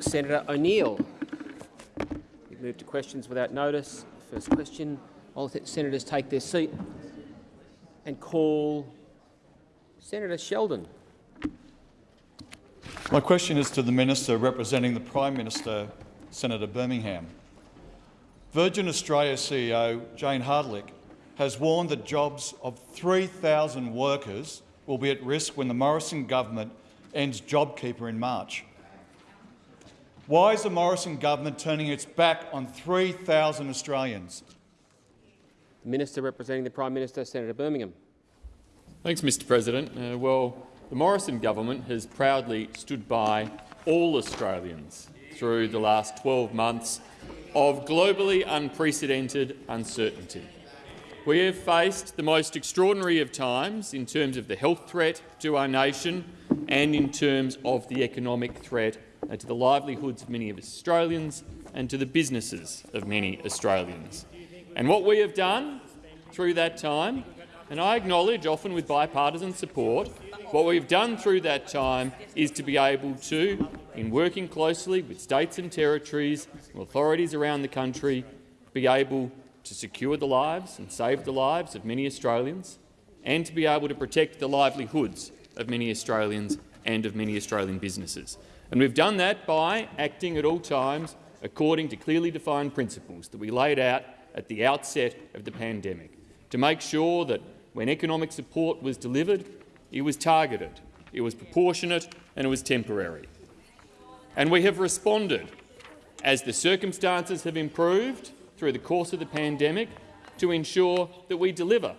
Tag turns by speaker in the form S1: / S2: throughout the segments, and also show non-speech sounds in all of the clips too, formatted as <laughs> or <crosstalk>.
S1: Senator O'Neill. We move to questions without notice. First question. I'll senators take their seat and call Senator Sheldon.
S2: My question is to the minister representing the Prime Minister, Senator Birmingham. Virgin Australia CEO Jayne Hrdlicka has warned that jobs of 3,000 workers will be at risk when the Morrison government ends JobKeeper in March. Why is the Morrison government turning its back on 3,000 Australians?
S1: The Minister representing the Prime Minister, Senator Birmingham.
S3: Thanks, Mr President. Uh, well, the Morrison government has proudly stood by all Australians through the last 12 months of globally unprecedented uncertainty. We have faced the most extraordinary of times in terms of the health threat to our nation and in terms of the economic threat Uh, to the livelihoods of many of Australians and to the businesses of many Australians. And what we have done through that time, and I acknowledge often with bipartisan support, what we've done through that time is to be able to, in working closely with states and territories and authorities around the country, be able to secure the lives and save the lives of many Australians and to be able to protect the livelihoods of many Australians and of many Australian businesses. And we've done that by acting at all times according to clearly defined principles that we laid out at the outset of the pandemic, to make sure that when economic support was delivered, it was targeted, it was proportionate and it was temporary. And we have responded, as the circumstances have improved through the course of the pandemic, to ensure that we deliver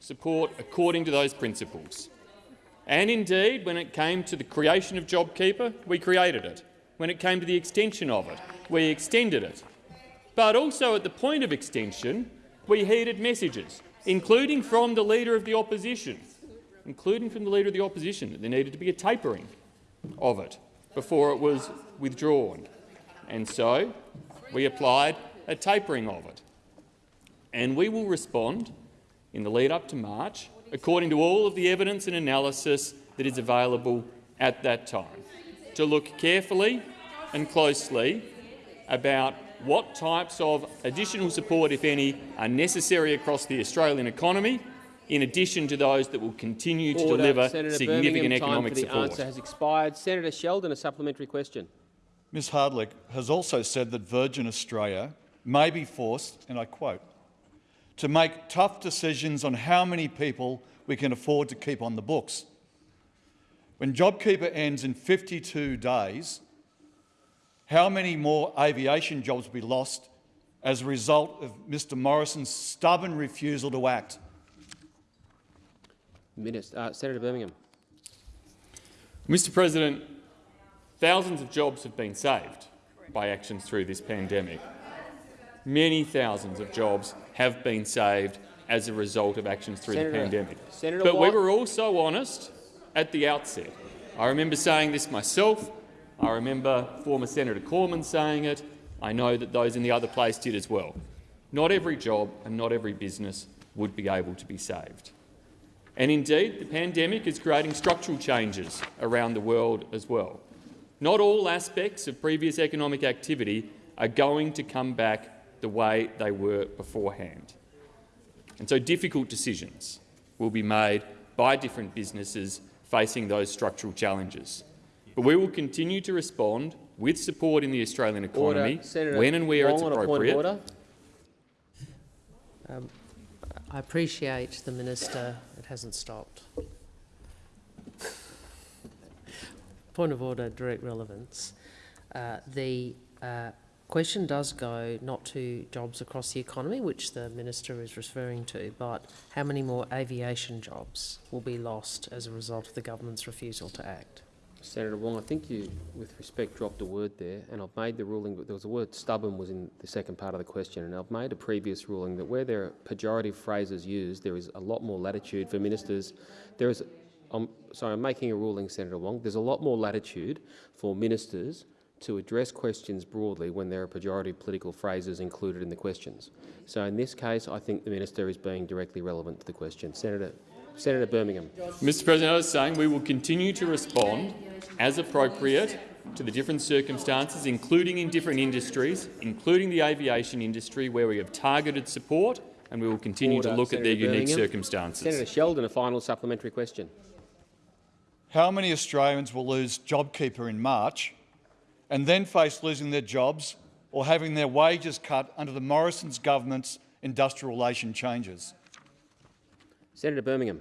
S3: support according to those principles. And indeed, when it came to the creation of JobKeeper, we created it. When it came to the extension of it, we extended it. But also at the point of extension, we heeded messages, including from the Leader of the Opposition, including from the Leader of the Opposition, that there needed to be a tapering of it before it was withdrawn. And so we applied a tapering of it. And we will respond in the lead up to March according to all of the evidence and analysis that is available at that time, to look carefully and closely about what types of additional support, if any, are necessary across the Australian economy, in addition to those that will continue to
S1: Order.
S3: deliver
S1: Senator
S3: significant
S1: Birmingham,
S3: economic
S1: time for the
S3: support.
S1: answer has expired. Senator Sheldon, a supplementary question.
S2: Ms Hrdlicka has also said that Virgin Australia may be forced, and I quote, to make tough decisions on how many people we can afford to keep on the books. When JobKeeper ends in 52 days, how many more aviation jobs will be lost as a result of Mr Morrison's stubborn refusal to act?
S1: Minister, uh, Senator Birmingham.
S3: Mr President, thousands of jobs have been saved by actions through this pandemic. Many thousands of jobs have been saved as a result of actions through
S1: Senator,
S3: the pandemic.
S1: Senator
S3: but
S1: Watt.
S3: we were also honest at the outset. I remember saying this myself. I remember former Senator Cormann saying it. I know that those in the other place did as well. Not every job and not every business would be able to be saved. And indeed, the pandemic is creating structural changes around the world as well. Not all aspects of previous economic activity are going to come back the way they were beforehand. And so difficult decisions will be made by different businesses facing those structural challenges. But we will continue to respond with support in the Australian economy
S1: Order.
S3: When and where
S1: Wong
S3: it's
S1: on a point of
S3: appropriate.
S1: order.
S4: Um, I appreciate the minister. It hasn't stopped. Point of order, direct relevance. Uh, the uh, question does go not to jobs across the economy, which the minister is referring to, but how many more aviation jobs will be lost as a result of the government's refusal to act?
S1: Senator Wong, I think you, with respect, dropped a word there, and I've made the ruling, but there was a word stubborn was in the second part of the question, and I've made a previous ruling that where there are pejorative phrases used, there is a lot more latitude for ministers. There is, I'm sorry, I'm making a ruling, Senator Wong. There's a lot more latitude for ministers to address questions broadly when there are pejorative political phrases included in the questions. So in this case, I think the minister is being directly relevant to the question. Senator, Senator Birmingham.
S3: Mr President, I was saying we will continue to respond as appropriate to the different circumstances, including in different industries, including the aviation industry, where we have targeted support, and we will continue
S1: Order,
S3: to look
S1: Senator
S3: at their unique
S1: Birmingham.
S3: circumstances.
S1: Senator Sheldon, a final supplementary question.
S5: How many Australians will lose JobKeeper in March and then face losing their jobs or having their wages cut under the Morrison's government's industrial relation changes?
S1: Senator Birmingham.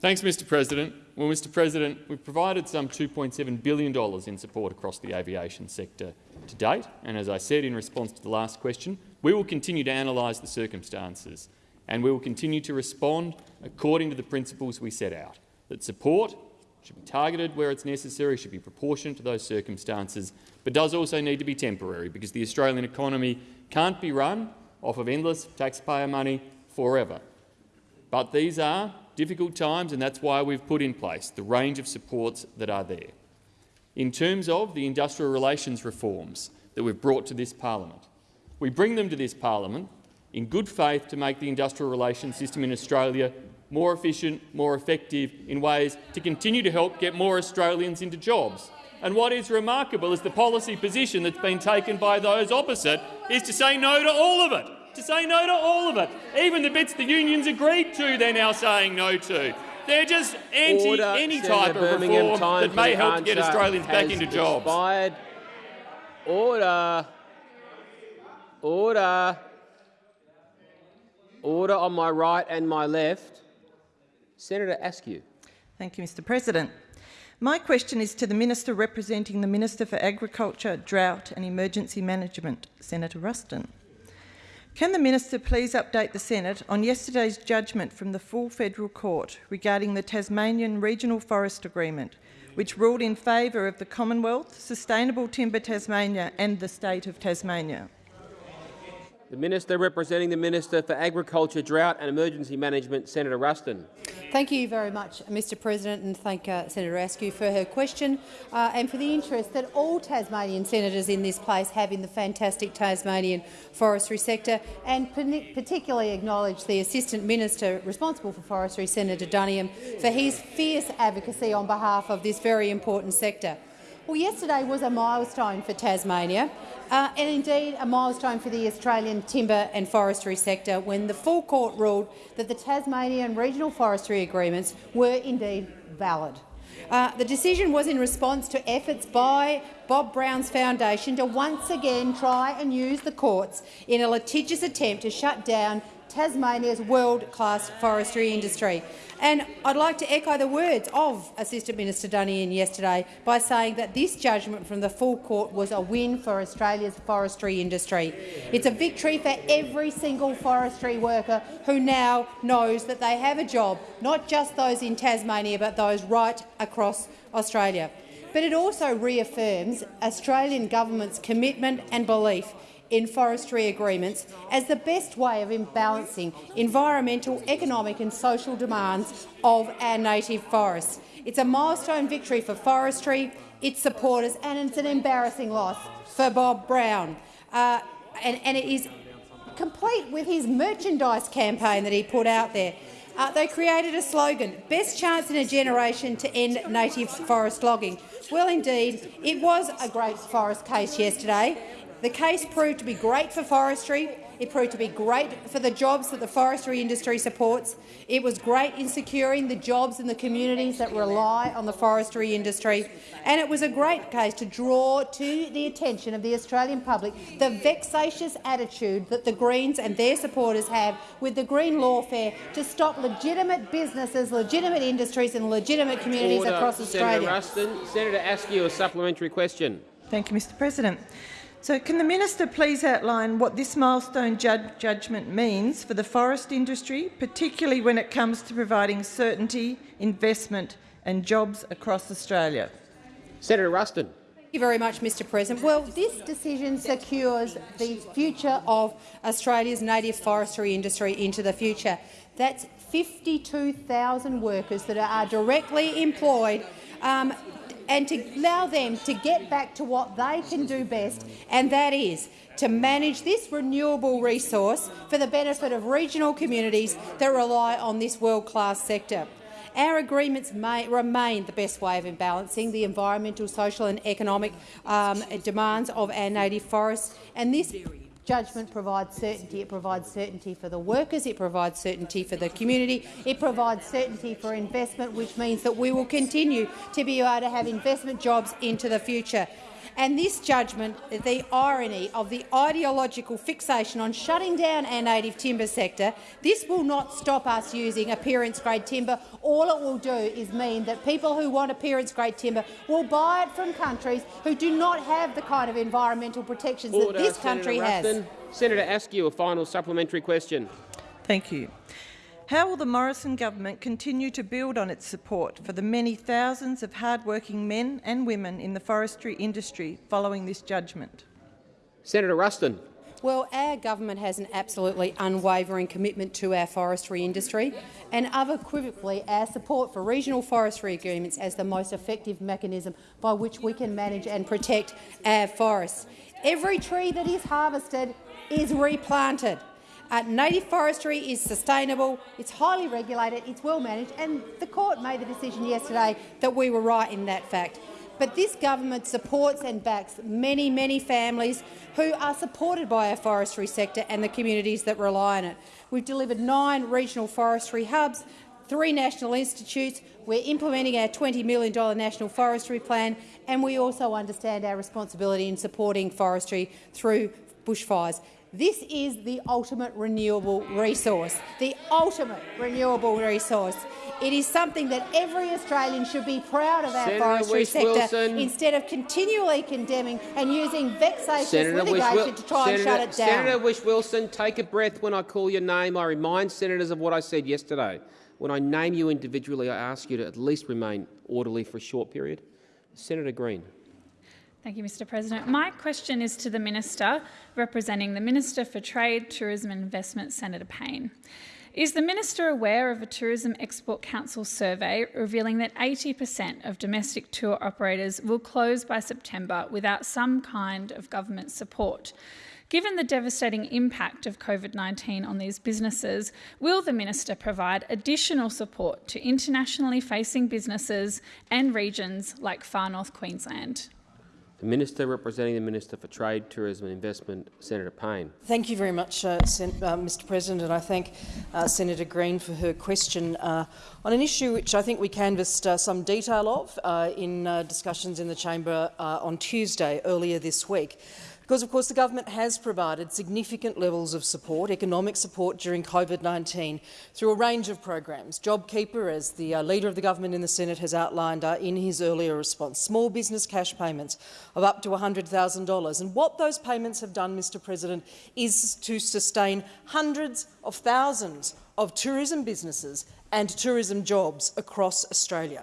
S3: Thanks, Mr President. Well, Mr President, we've provided some $2.7 billion in support across the aviation sector to date, and as I said in response to the last question, we will continue to analyse the circumstances and we will continue to respond according to the principles we set out, that support should be targeted where it's necessary, should be proportionate to those circumstances, but does also need to be temporary because the Australian economy can't be run off of endless taxpayer money forever. But these are difficult times, and that's why we've put in place the range of supports that are there. In terms of the industrial relations reforms that we've brought to this parliament, we bring them to this parliament in good faith to make the industrial relations system in Australia more efficient, more effective in ways to continue to help get more Australians into jobs. And what is remarkable is the policy position that's been taken by those opposite is to say no to all of it to say no to all of it. Even the bits the unions agreed to, they're now saying no to. They're just anti
S1: Order,
S3: any
S1: Senator
S3: type of
S1: Birmingham.
S3: reform that may help to get Australians back into jobs.
S1: Expired. Order. Order. Order on my right and my left. Senator Askew.
S6: Thank you, Mr President. My question is to the Minister representing the Minister for Agriculture, Drought and Emergency Management, Senator Ruston. Can the Minister please update the Senate on yesterday's judgment from the full federal court regarding the Tasmanian Regional Forest Agreement, which ruled in favour of the Commonwealth, Sustainable Timber Tasmania and the State of Tasmania?
S1: The Minister representing the Minister for Agriculture, Drought and Emergency Management, Senator Ruston.
S7: Thank you very much, Mr President, and thank uh, Senator Askew for her question uh, and for the interest that all Tasmanian senators in this place have in the fantastic Tasmanian forestry sector, and particularly acknowledge the Assistant Minister responsible for forestry, Senator Duniam, for his fierce advocacy on behalf of this very important sector. Well, yesterday was a milestone for Tasmania uh, and indeed a milestone for the Australian timber and forestry sector when the full court ruled that the Tasmanian regional forestry agreements were indeed valid. Uh, the decision was in response to efforts by Bob Brown's Foundation to once again try and use the courts in a litigious attempt to shut down Tasmania's world-class forestry industry. And I'd like to echo the words of Assistant Minister Duniam yesterday by saying that this judgment from the full court was a win for Australia's forestry industry. It's a victory for every single forestry worker who now knows that they have a job, not just those in Tasmania but those right across Australia. But it also reaffirms Australian government's commitment and belief in forestry agreements as the best way of balancing environmental, economic and social demands of our native forests. It's a milestone victory for forestry, its supporters, and it's an embarrassing loss for Bob Brown. Uh, and, and it is complete with his merchandise campaign that he put out there. Uh, they created a slogan, best chance in a generation to end native forest logging. Well, indeed, it was a great forest case yesterday. The case proved to be great for forestry. It proved to be great for the jobs that the forestry industry supports. It was great in securing the jobs in the communities that rely on the forestry industry. And it was a great case to draw to the attention of the Australian public the vexatious attitude that the Greens and their supporters have with the Green Lawfare to stop legitimate businesses, legitimate industries and legitimate communities
S1: Order.
S7: across Australia.
S1: Senator Ruston. Senator Askew, a supplementary question.
S6: Thank you, Mr President. So can the minister please outline what this milestone judgment means for the forest industry, particularly when it comes to providing certainty, investment and jobs across Australia?
S1: Senator Ruston.
S7: Thank you very much, Mr President. Well, this decision secures the future of Australia's native forestry industry into the future. That's 52,000 workers that are directly employed um, and to allow them to get back to what they can do best, and that is to manage this renewable resource for the benefit of regional communities that rely on this world-class sector. Our agreements may remain the best way of balancing the environmental, social and economic um, demands of our native forests, and this judgment provides certainty. It provides certainty for the workers, it provides certainty for the community, it provides certainty for investment, which means that we will continue to be able to have investment jobs into the future. And this judgment, the irony of the ideological fixation on shutting down our native timber sector, this will not stop us using appearance-grade timber. All it will do is mean that people who want appearance-grade timber will buy it from countries who do not have the kind of environmental protections
S1: Order,
S7: that this country
S1: Senator
S7: has.
S1: Ruston. Senator Askew, a final supplementary question.
S6: Thank you. How will the Morrison government continue to build on its support for the many thousands of hard-working men and women in the forestry industry following this judgment?
S1: Senator Ruston.
S7: Well, our government has an absolutely unwavering commitment to our forestry industry and unequivocally our support for regional forestry agreements as the most effective mechanism by which we can manage and protect our forests. Every tree that is harvested is replanted. Uh, native forestry is sustainable, it's highly regulated, it's well managed, and the court made the decision yesterday that we were right in that fact. But this government supports and backs many, many families who are supported by our forestry sector and the communities that rely on it. We've delivered nine regional forestry hubs, three national institutes, we're implementing our $20 million national forestry plan, and we also understand our responsibility in supporting forestry through bushfires. This is the ultimate renewable resource, the ultimate renewable resource. It is something that every Australian should be proud of our
S1: Senator
S7: forestry sector
S1: Whish-Wilson.
S7: instead of continually condemning and using vexatious
S1: Senator
S7: litigation
S1: Whish-Wil-
S7: to try
S1: Senator,
S7: and shut it down.
S1: Senator Whish-Wilson, take a breath when I call your name. I remind senators of what I said yesterday. When I name you individually, I ask you to at least remain orderly for a short period. Senator Green.
S8: Thank you, Mr President. My question is to the Minister representing the Minister for Trade, Tourism and Investment, Senator Payne. Is the Minister aware of a Tourism Export Council survey revealing that 80% of domestic tour operators will close by September without some kind of government support? Given the devastating impact of COVID 19 on these businesses, will the Minister provide additional support to internationally facing businesses and regions like Far North Queensland?
S1: The Minister representing the Minister for Trade, Tourism and Investment, Senator Payne.
S9: Thank you very much, uh, Sen uh, Mr President, and I thank uh, Senator Green for her question uh, on an issue which I think we canvassed uh, some detail of uh, in discussions in the chamber on Tuesday earlier this week. Because, of course, the government has provided significant levels of support, economic support during COVID-19 through a range of programs. JobKeeper, as the uh, Leader of the Government in the Senate has outlined uh, in his earlier response, small business cash payments of up to $100,000. And what those payments have done, Mr President, is to sustain hundreds of thousands of tourism businesses and tourism jobs across Australia.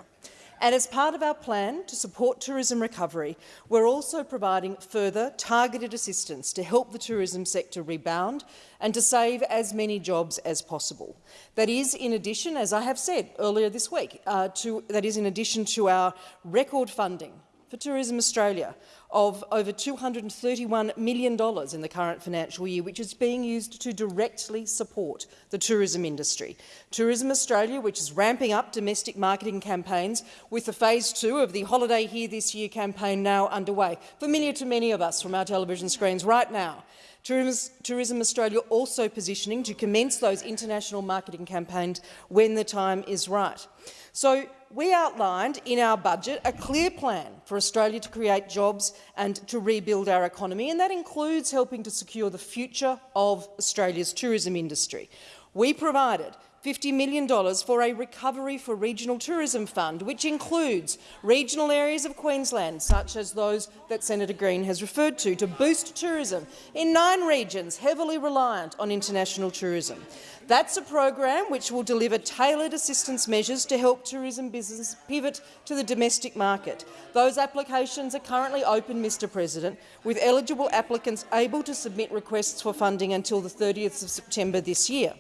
S9: And as part of our plan to support tourism recovery, we're also providing further targeted assistance to help the tourism sector rebound and to save as many jobs as possible. That is in addition, as I have said earlier this week, uh, to, that is in addition to our record funding for Tourism Australia of over $231 million in the current financial year, which is being used to directly support the tourism industry. Tourism Australia, which is ramping up domestic marketing campaigns with the phase two of the Holiday Here This Year campaign now underway, familiar to many of us from our television screens right now. Tourism Australia also positioning to commence those international marketing campaigns when the time is right. So we outlined in our budget a clear plan for Australia to create jobs and to rebuild our economy, and that includes helping to secure the future of Australia's tourism industry. We provided $50 million for a Recovery for Regional Tourism Fund, which includes regional areas of Queensland, such as those that Senator Green has referred to, to boost tourism in nine regions heavily reliant on international tourism. That's a program which will deliver tailored assistance measures to help tourism business pivot to the domestic market. Those applications are currently open, Mr President, with eligible applicants able to submit requests for funding until the 30th of September this year.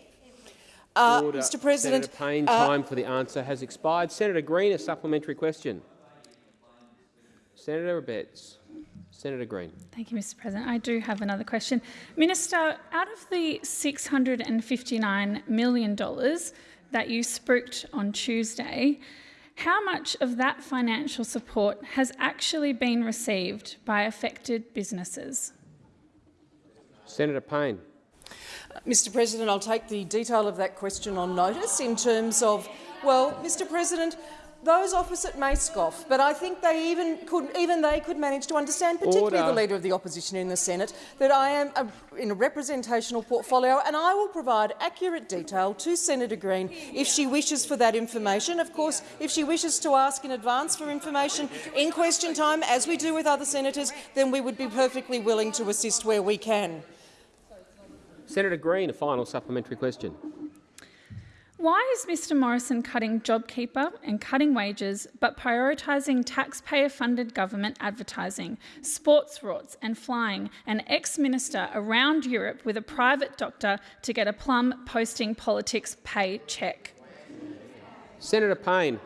S9: Uh, Mr President,
S1: Senator Payne,
S9: uh,
S1: time for the answer has expired. Senator Green, a supplementary question. Senator Abetz. Senator Green.
S8: Thank you, Mr President. I do have another question. Minister, out of the $659 million that you spooked on Tuesday, how much of that financial support has actually been received by affected businesses?
S1: Senator Payne.
S9: Mr President, I'll take the detail of that question on notice in terms of, well, Mr President, those opposite may scoff, but I think they even could even they could manage to understand, particularly
S1: Order.
S9: the Leader of the Opposition in the Senate, that I am a, in a representational portfolio and I will provide accurate detail to Senator Green if she wishes for that information. Of course, if she wishes to ask in advance for information in question time, as we do with other senators, then we would be perfectly willing to assist where we can.
S1: Senator Green, a final supplementary question.
S8: Why is Mr Morrison cutting JobKeeper and cutting wages but prioritising taxpayer-funded government advertising, sports rorts and flying an ex-minister around Europe with a private doctor to get a plum posting politics pay check?
S1: Senator Payne.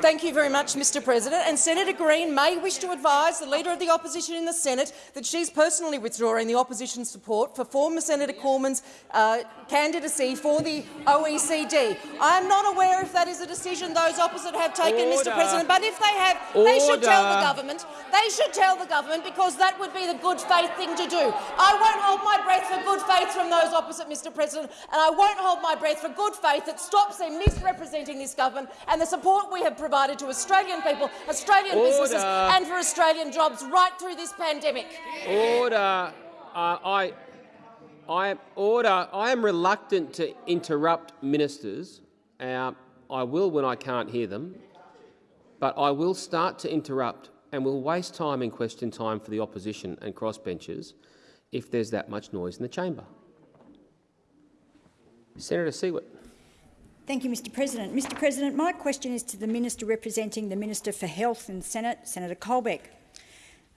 S9: Thank you very much, Mr President. And Senator Green may wish to advise the Leader of the Opposition in the Senate that she's personally withdrawing the opposition's support for former Senator Cormann's uh, candidacy for the OECD. I am not aware if that is a decision those opposite have taken,
S1: Order.
S9: Mr President, but if they have, they should tell the government. They should tell the government because that would be the good faith thing to do. I won't hold my breath for good faith from those opposite, Mr President, and I won't hold my breath for good faith that stops them misrepresenting this government and the support we have provided to Australian people, Australian businesses and for Australian jobs right through this pandemic.
S1: Order. Uh, I, I am order. I am reluctant to interrupt ministers. Uh, I will when I can't hear them, but I will start to interrupt and will waste time in question time for the opposition and crossbenchers if there's that much noise in the chamber. Senator Siewert.
S10: Thank you, Mr President. Mr President, my question is to the Minister representing the Minister for Health in the Senate, Senator Colbeck.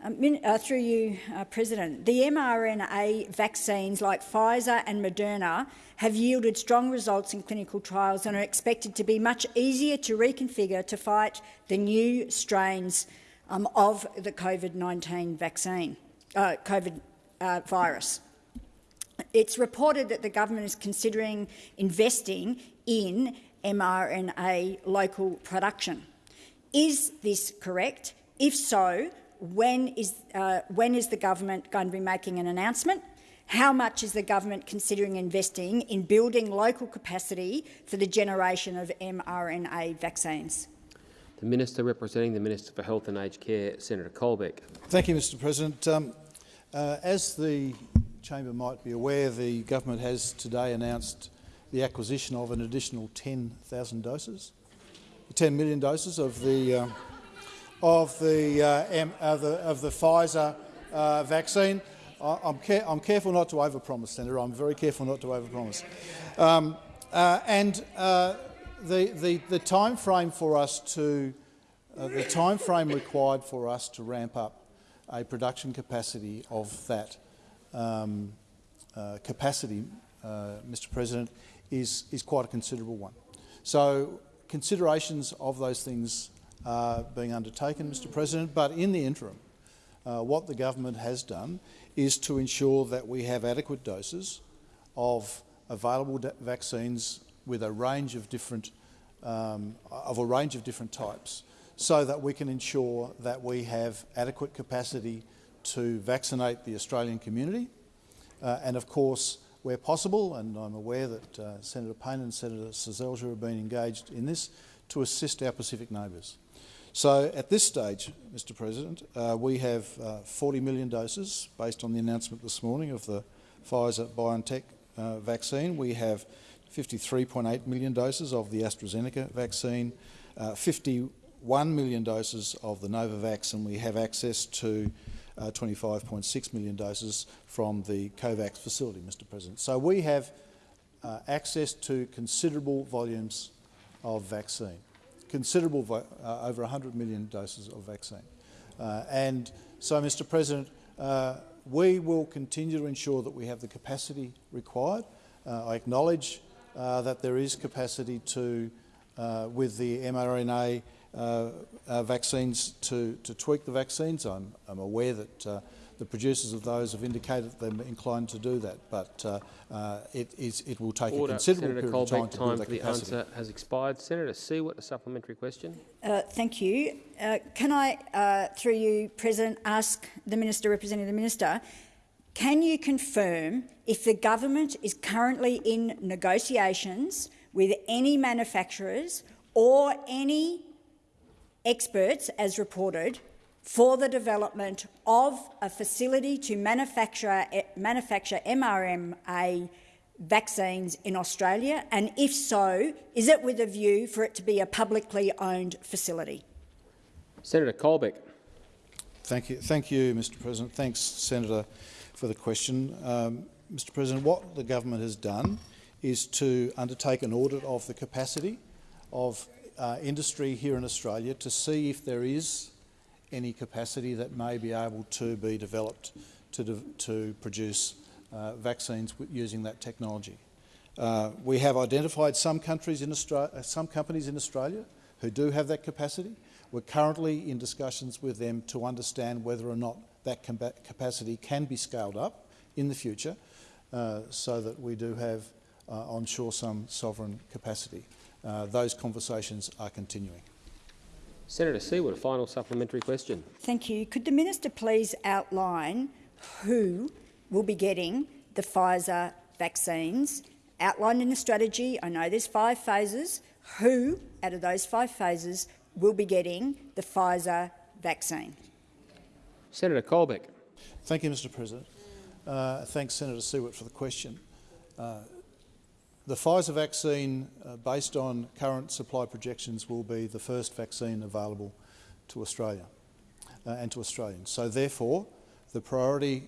S10: Um, uh, through you, uh, President, the mRNA vaccines like Pfizer and Moderna have yielded strong results in clinical trials and are expected to be much easier to reconfigure to fight the new strains um, of the COVID-19 vaccine, uh, COVID uh, virus. It's reported that the government is considering investing in mRNA local production. Is this correct? If so, when is, uh, when is the government going to be making an announcement? How much is the government considering investing in building local capacity for the generation of mRNA vaccines?
S1: The Minister representing the Minister for Health and Aged Care, Senator Colbeck.
S11: Thank you, Mr President. Um, uh, as the chamber might be aware, the government has today announced the acquisition of an additional 10,000 doses, 10 million doses of the uh, of the, uh, the of the Pfizer uh, vaccine. I, I'm, care I'm careful not to overpromise, Senator. I'm very careful not to overpromise. Um, uh, and uh, the, the the time frame for us to uh, the time frame required for us to ramp up a production capacity of that um, capacity, Mr President, is, is quite a considerable one. So considerations of those things are being undertaken, Mr President, but in the interim, uh, what the government has done is to ensure that we have adequate doses of available vaccines with a range of different um, of a range of different types, so that we can ensure that we have adequate capacity to vaccinate the Australian community, uh, and of course, where possible, and I'm aware that uh, Senator Payne and Senator Seselja have been engaged in this, to assist our Pacific neighbours. So at this stage, Mr President, uh, we have uh, 40 million doses, based on the announcement this morning of the Pfizer-BioNTech uh, vaccine. We have 53.8 million doses of the AstraZeneca vaccine, uh, 51 million doses of the Novavax, and we have access to uh, 25.6 million doses from the COVAX facility, Mr President. So we have uh, access to considerable volumes of vaccine, considerable, vo- uh, over 100 million doses of vaccine. Uh, and so, Mr President, uh, we will continue to ensure that we have the capacity required. Uh, I acknowledge that there is capacity to, with the mRNA uh, uh, vaccines, to, to tweak the vaccines. I'm, I'm aware that uh, the producers of those have indicated they're inclined to do that, but uh, uh, it, is, it will take
S1: Order.
S11: a considerable
S1: Senator
S11: period of time
S1: Colbeck,
S11: to
S1: time
S11: build
S1: for
S11: that
S1: the
S11: capacity.
S1: answer has expired. Senator Siewert, a supplementary question.
S10: Uh, thank you. Uh, can I, uh, through you, President, ask the Minister representing the Minister, can you confirm if the government is currently in negotiations with any manufacturers or any experts, as reported, for the development of a facility to manufacture, eh, manufacture mRNA vaccines in Australia? And if so, is it with a view for it to be a publicly owned facility?
S1: Senator Colbeck.
S11: Thank you, thank you, Mr. President. Thanks, Senator, for the question. Um, Mr. President, what the government has done is to undertake an audit of the capacity of uh, industry here in Australia to see if there is any capacity that may be able to be developed to, de to produce uh, vaccines using that technology. Uh, we have identified some countries in uh, some companies in Australia who do have that capacity. We're currently in discussions with them to understand whether or not that capacity can be scaled up in the future uh, so that we do have uh, onshore some sovereign capacity. Uh, those conversations are continuing.
S1: Senator Siewert, a final supplementary question.
S10: Thank you. Could the minister please outline who will be getting the Pfizer vaccines outlined in the strategy? I know there's five phases. Who, out of those five phases, will be getting the Pfizer vaccine?
S1: Senator Colbeck.
S11: Thank you, Mr President. Uh, thanks, Senator Siewert, for the question. Uh, the Pfizer vaccine, uh, based on current supply projections, will be the first vaccine available to Australia uh, and to Australians. So therefore, the priority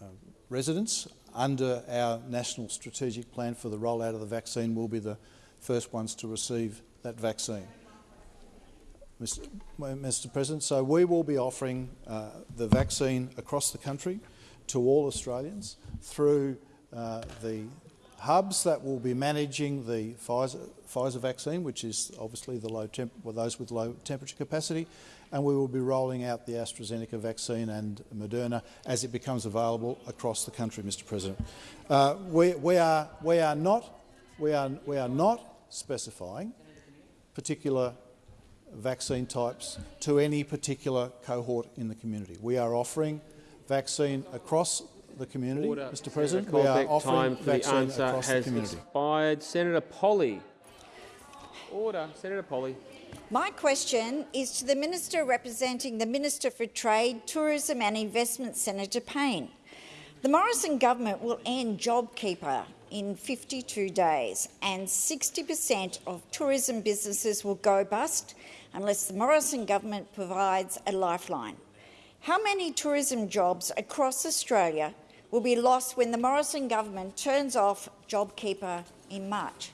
S11: uh, residents under our national strategic plan for the rollout of the vaccine will be the first ones to receive that vaccine. Mr. President, so we will be offering uh, the vaccine across the country to all Australians through uh, the hubs that will be managing the Pfizer, Pfizer vaccine, which is obviously the low temp well, those with low temperature capacity, and we will be rolling out the AstraZeneca vaccine and Moderna as it becomes available across the country, Mr. President. Uh, we, we, are, we, are not, we, are, we are not specifying particular vaccine types to any particular cohort in the community. We are offering vaccine across the community,
S1: Order.
S11: Mr President.
S1: Senator
S11: we are offering
S1: time for the answer
S11: across the community.
S1: expired. Senator Polley. Order. Senator Polley.
S12: My question is to the Minister representing the Minister for Trade, Tourism and Investment, Senator Payne. The Morrison government will end JobKeeper in 52 days and 60 per cent of tourism businesses will go bust unless the Morrison government provides a lifeline. How many tourism jobs across Australia will be lost when the Morrison government turns off JobKeeper in March?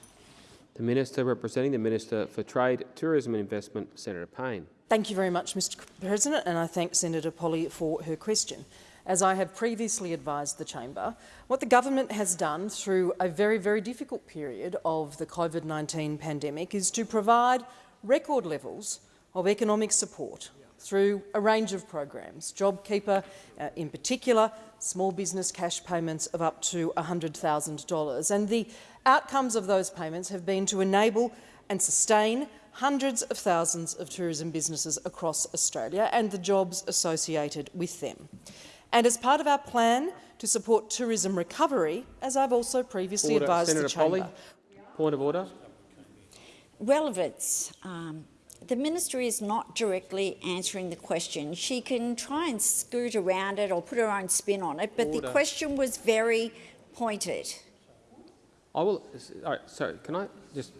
S1: The Minister representing the Minister for Trade, Tourism and Investment, Senator Payne.
S9: Thank you very much, Mr President, and I thank Senator Polley for her question. As I have previously advised the chamber, what the government has done through a very, very difficult period of the COVID-19 pandemic is to provide record levels of economic support through a range of programs, JobKeeper uh, in particular, small business cash payments of up to $100,000. And the outcomes of those payments have been to enable and sustain hundreds of thousands of tourism businesses across Australia and the jobs associated with them. And as part of our plan to support tourism recovery, as I've also previously
S1: order.
S9: advised
S1: Senator
S9: the chamber,
S1: Polley. Point of order.
S12: Relevance. Um, the minister is not directly answering the question. She can try and scoot around it or put her own spin on it, but
S1: Order.
S12: the question was very pointed.
S1: I will. All right, sorry, can I just?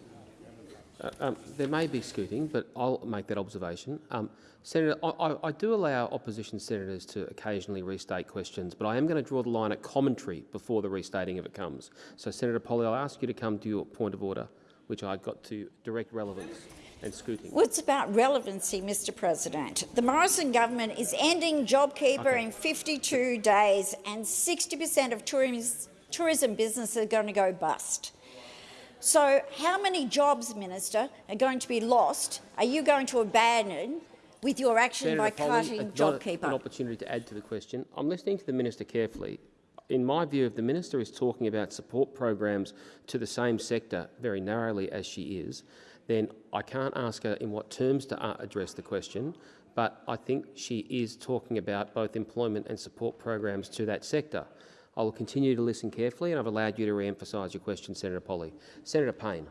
S1: Uh, um, there may be scooting, but I'll make that observation. Um, Senator, I, I, do allow opposition senators to occasionally restate questions, but I am going to draw the line at commentary before the restating if it comes. So, Senator Polley, I'll ask you to come to your point of order, which I got to direct relevance and scooting.
S12: Well, it's about relevancy, Mr President. The Morrison government is ending JobKeeper
S1: Okay.
S12: in 52 days and 60 per cent of tourism, tourism businesses are going to go bust. So how many jobs, Minister, are going to be lost? Are you going to abandon with your action
S1: Senator
S12: by
S1: Polley,
S12: cutting
S1: not An
S12: JobKeeper?
S1: opportunity to add to the question. I'm listening to the minister carefully. In my view, if the minister is talking about support programs to the same sector very narrowly as she is, then I can't ask her in what terms to uh, address the question, but I think she is talking about both employment and support programs to that sector. I will continue to listen carefully, and I've allowed you to re-emphasise your question, Senator Polley. Senator Payne.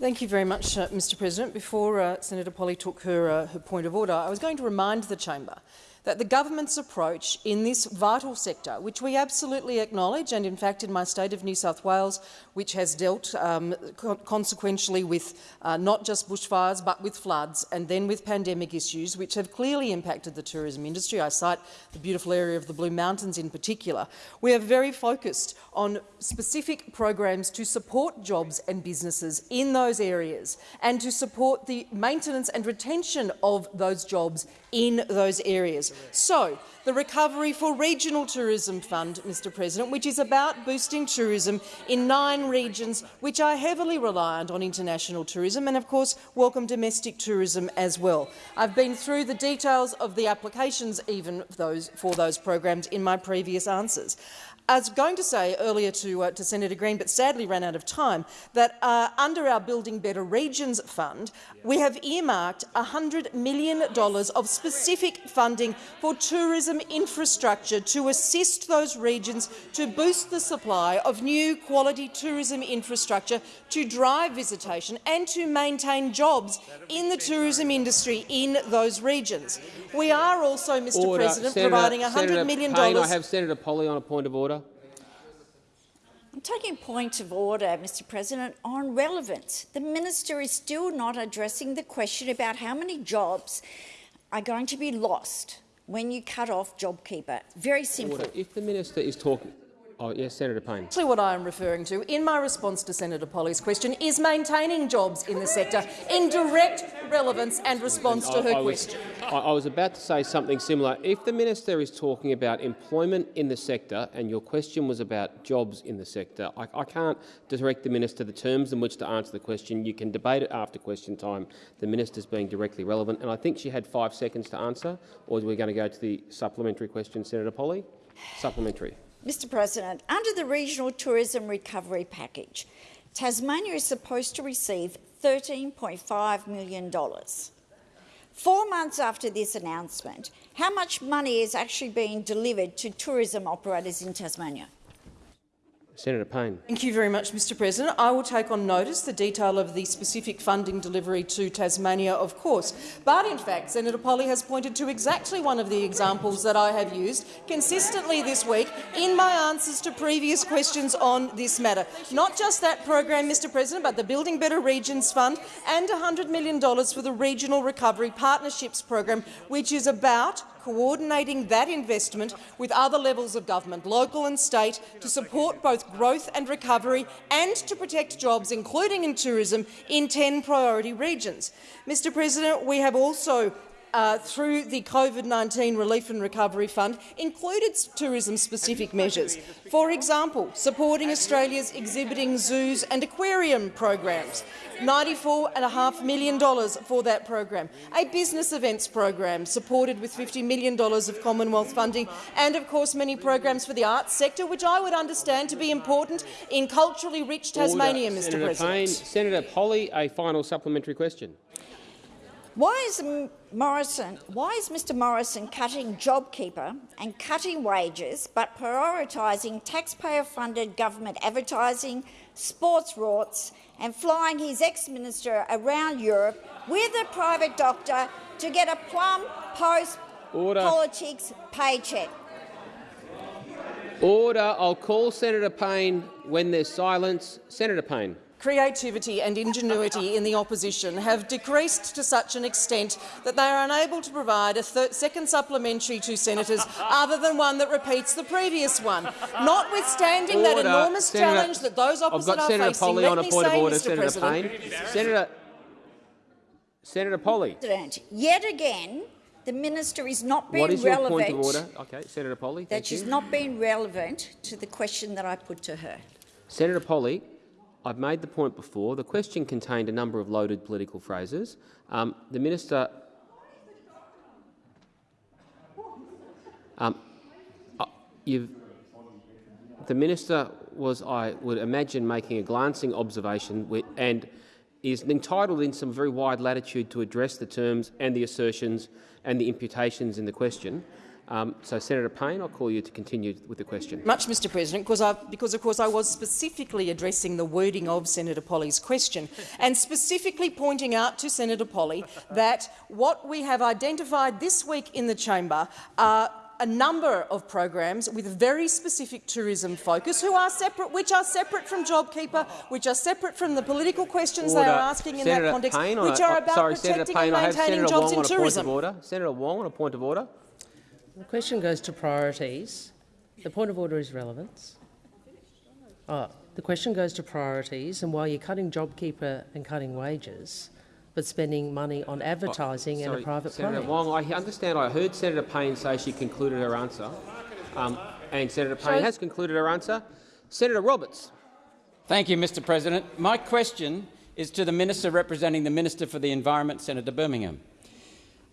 S9: Thank you very much, uh, Mr President. Before uh, Senator Polley took her, uh, her point of order, I was going to remind the chamber that the government's approach in this vital sector, which we absolutely acknowledge, and in fact in my state of New South Wales, which has dealt um, co consequentially with uh, not just bushfires but with floods and then with pandemic issues, which have clearly impacted the tourism industry. I cite the beautiful area of the Blue Mountains in particular. We are very focused on specific programs to support jobs and businesses in those areas and to support the maintenance and retention of those jobs in those areas. So, the Recovery for Regional Tourism Fund, Mr President, which is about boosting tourism in nine regions which are heavily reliant on international tourism and, of course, welcome domestic tourism as well. I've been through the details of the applications even those, for those programs in my previous answers. I was going to say earlier to, uh, to Senator Green, but sadly ran out of time, that uh, under our Building Better Regions Fund, we have earmarked $100 million of specific funding for tourism infrastructure to assist those regions to boost the supply of new quality tourism infrastructure to drive visitation and to maintain jobs in the tourism industry in those regions. We are also, Mr
S1: Order.
S9: President,
S1: Senator,
S9: providing $100
S1: Senator
S9: million
S1: Payne, I have Senator Polley on a point of order.
S12: I'm taking a point of order, Mr President, on relevance. The minister is still not addressing the question about how many jobs are going to be lost when you cut off JobKeeper. Very simple.
S1: Order. If the minister is talking... Oh, yes, Senator Payne.
S9: Actually, what I am referring to in my response to Senator Polley's question is maintaining jobs in the sector in direct relevance and response to
S1: I-
S9: her
S1: I was-
S9: question.
S1: I, I was about to say something similar. If the minister is talking about employment in the sector and your question was about jobs in the sector, I, I can't direct the minister the terms in which to answer the question. You can debate it after question time. The minister's being directly relevant, and I think she had five seconds to answer. Or are we going to go to the supplementary question, Senator Polley? Supplementary.
S12: Mr President, under the Regional Tourism Recovery Package, Tasmania is supposed to receive $13.5 million. Four months after this announcement, how much money is actually being delivered to tourism operators in Tasmania?
S1: Senator Payne.
S9: Thank you very much, Mr President. I will take on notice the detail of the specific funding delivery to Tasmania, of course. But in fact, Senator Polley has pointed to exactly one of the examples that I have used consistently this week in my answers to previous questions on this matter. Not just that program, Mr President, but the Building Better Regions Fund and $100 million for the Regional Recovery Partnerships Program, which is about coordinating that investment with other levels of government, local and state, to support both growth and recovery and to protect jobs, including in tourism, in 10 priority regions. Mr President, we have also uh, through the COVID-19 Relief and Recovery Fund included tourism-specific measures. For example, supporting Australia's exhibiting zoos and aquarium programs, $94.5 million for that program, a business events program supported with $50 million of Commonwealth funding, and of course many programs for the arts sector, which I would understand to be important in culturally rich Tasmania,
S1: Order.
S9: Mr
S1: Senator
S9: President.
S1: Payne. Senator Polley, a final supplementary question.
S12: Why is Morrison? Why is Mr Morrison cutting JobKeeper and cutting wages, but prioritising taxpayer-funded government advertising, sports rorts, and flying his ex-minister around Europe with a private doctor to get a plum post-politics paycheck?
S1: Order. I'll call Senator Payne when there's silence. Senator Payne.
S9: Creativity and ingenuity in the opposition have decreased to such an extent that they are unable to provide a second supplementary to senators other than one that repeats the previous one. Notwithstanding that enormous
S1: Senator-
S9: challenge that those
S1: I've
S9: opposite
S1: got
S9: are
S1: Senator
S9: facing,
S1: Polley
S9: let
S1: on a
S9: me
S1: point
S9: say,
S1: of order.
S9: Mr
S1: Senator
S9: President,
S1: Payne. Senator. Senator Polley.
S12: President, yet again, the minister is not being
S1: What is your
S12: relevant.
S1: point of order? Okay, Senator Polley.
S12: That
S1: Thank
S12: she's
S1: you.
S12: not being relevant to the question that I put to her.
S1: Senator Polley, I've made the point before, the question contained a number of loaded political phrases. Um, the minister... Um, uh, the minister was, I would imagine, making a glancing observation with, and is entitled in some very wide latitude to address the terms and the assertions and the imputations in the question. Um, so, Senator Payne, I'll call you to continue with the question.
S9: Much, Mr President, because, I, because of course I was specifically addressing the wording of Senator Polley's question <laughs> and specifically pointing out to Senator Polly that what we have identified this week in the chamber are a number of programs with very specific tourism focus, who are separate, which are separate from JobKeeper, which are separate from the political questions
S1: Order.
S9: they are asking in
S1: Senator
S9: that context,
S1: Payne,
S9: which are about
S1: sorry,
S9: protecting
S1: Senator Payne,
S9: and
S1: I have
S9: maintaining
S1: Senator
S9: jobs
S1: Wong
S9: in
S1: on a
S9: tourism.
S1: point of order. Senator Wong on a point of order.
S4: The question goes to priorities. The point of order is relevance. Oh, the question goes to priorities, and while you're cutting JobKeeper and cutting wages, but spending money on advertising and
S1: Sorry,
S4: a private
S1: Senator
S4: plane.
S1: Wong, I understand I heard Senator Payne say she concluded her answer, um, and Senator Payne
S4: So-
S1: has concluded her answer. Senator Roberts.
S13: Thank you, Mr President. My question is to the Minister representing the Minister for the Environment, Senator Birmingham.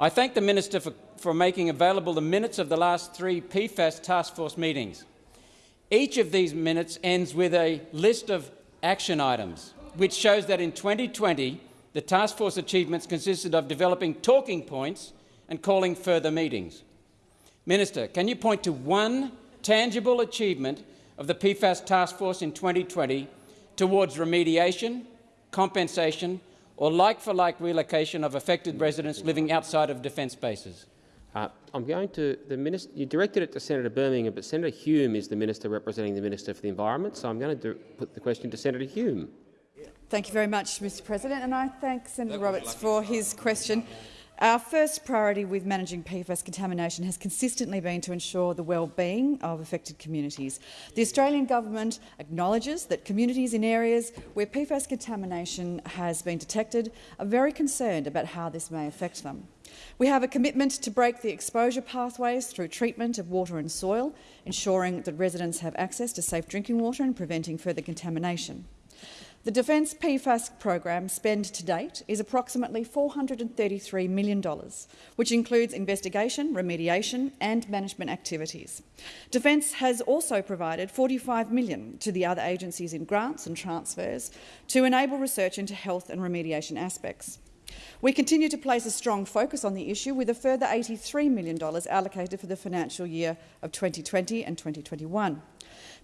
S13: I thank the Minister for, for making available the minutes of the last three PFAS task force meetings. Each of these minutes ends with a list of action items, which shows that in 2020 the task force achievements consisted of developing talking points and calling further meetings. Minister, can you point to one tangible achievement of the PFAS task force in 2020 towards remediation, compensation or like-for-like relocation of affected residents living outside of defence bases?
S1: Uh, I'm going to the minister. You directed it to Senator Birmingham, but Senator Hume is the minister representing the Minister for the Environment, so I'm going to do, put the question to Senator Hume.
S14: Thank you very much, Mr President, and I thank Senator Roberts for his question. Our first priority with managing PFAS contamination has consistently been to ensure the well-being of affected communities. The Australian government acknowledges that communities in areas where PFAS contamination has been detected are very concerned about how this may affect them. We have a commitment to break the exposure pathways through treatment of water and soil, ensuring that residents have access to safe drinking water and preventing further contamination. The Defence PFAS program spend to date is approximately $433 million, which includes investigation, remediation and management activities. Defence has also provided 45 million to the other agencies in grants and transfers to enable research into health and remediation aspects. We continue to place a strong focus on the issue with a further $83 million allocated for the financial year of 2020 and 2021.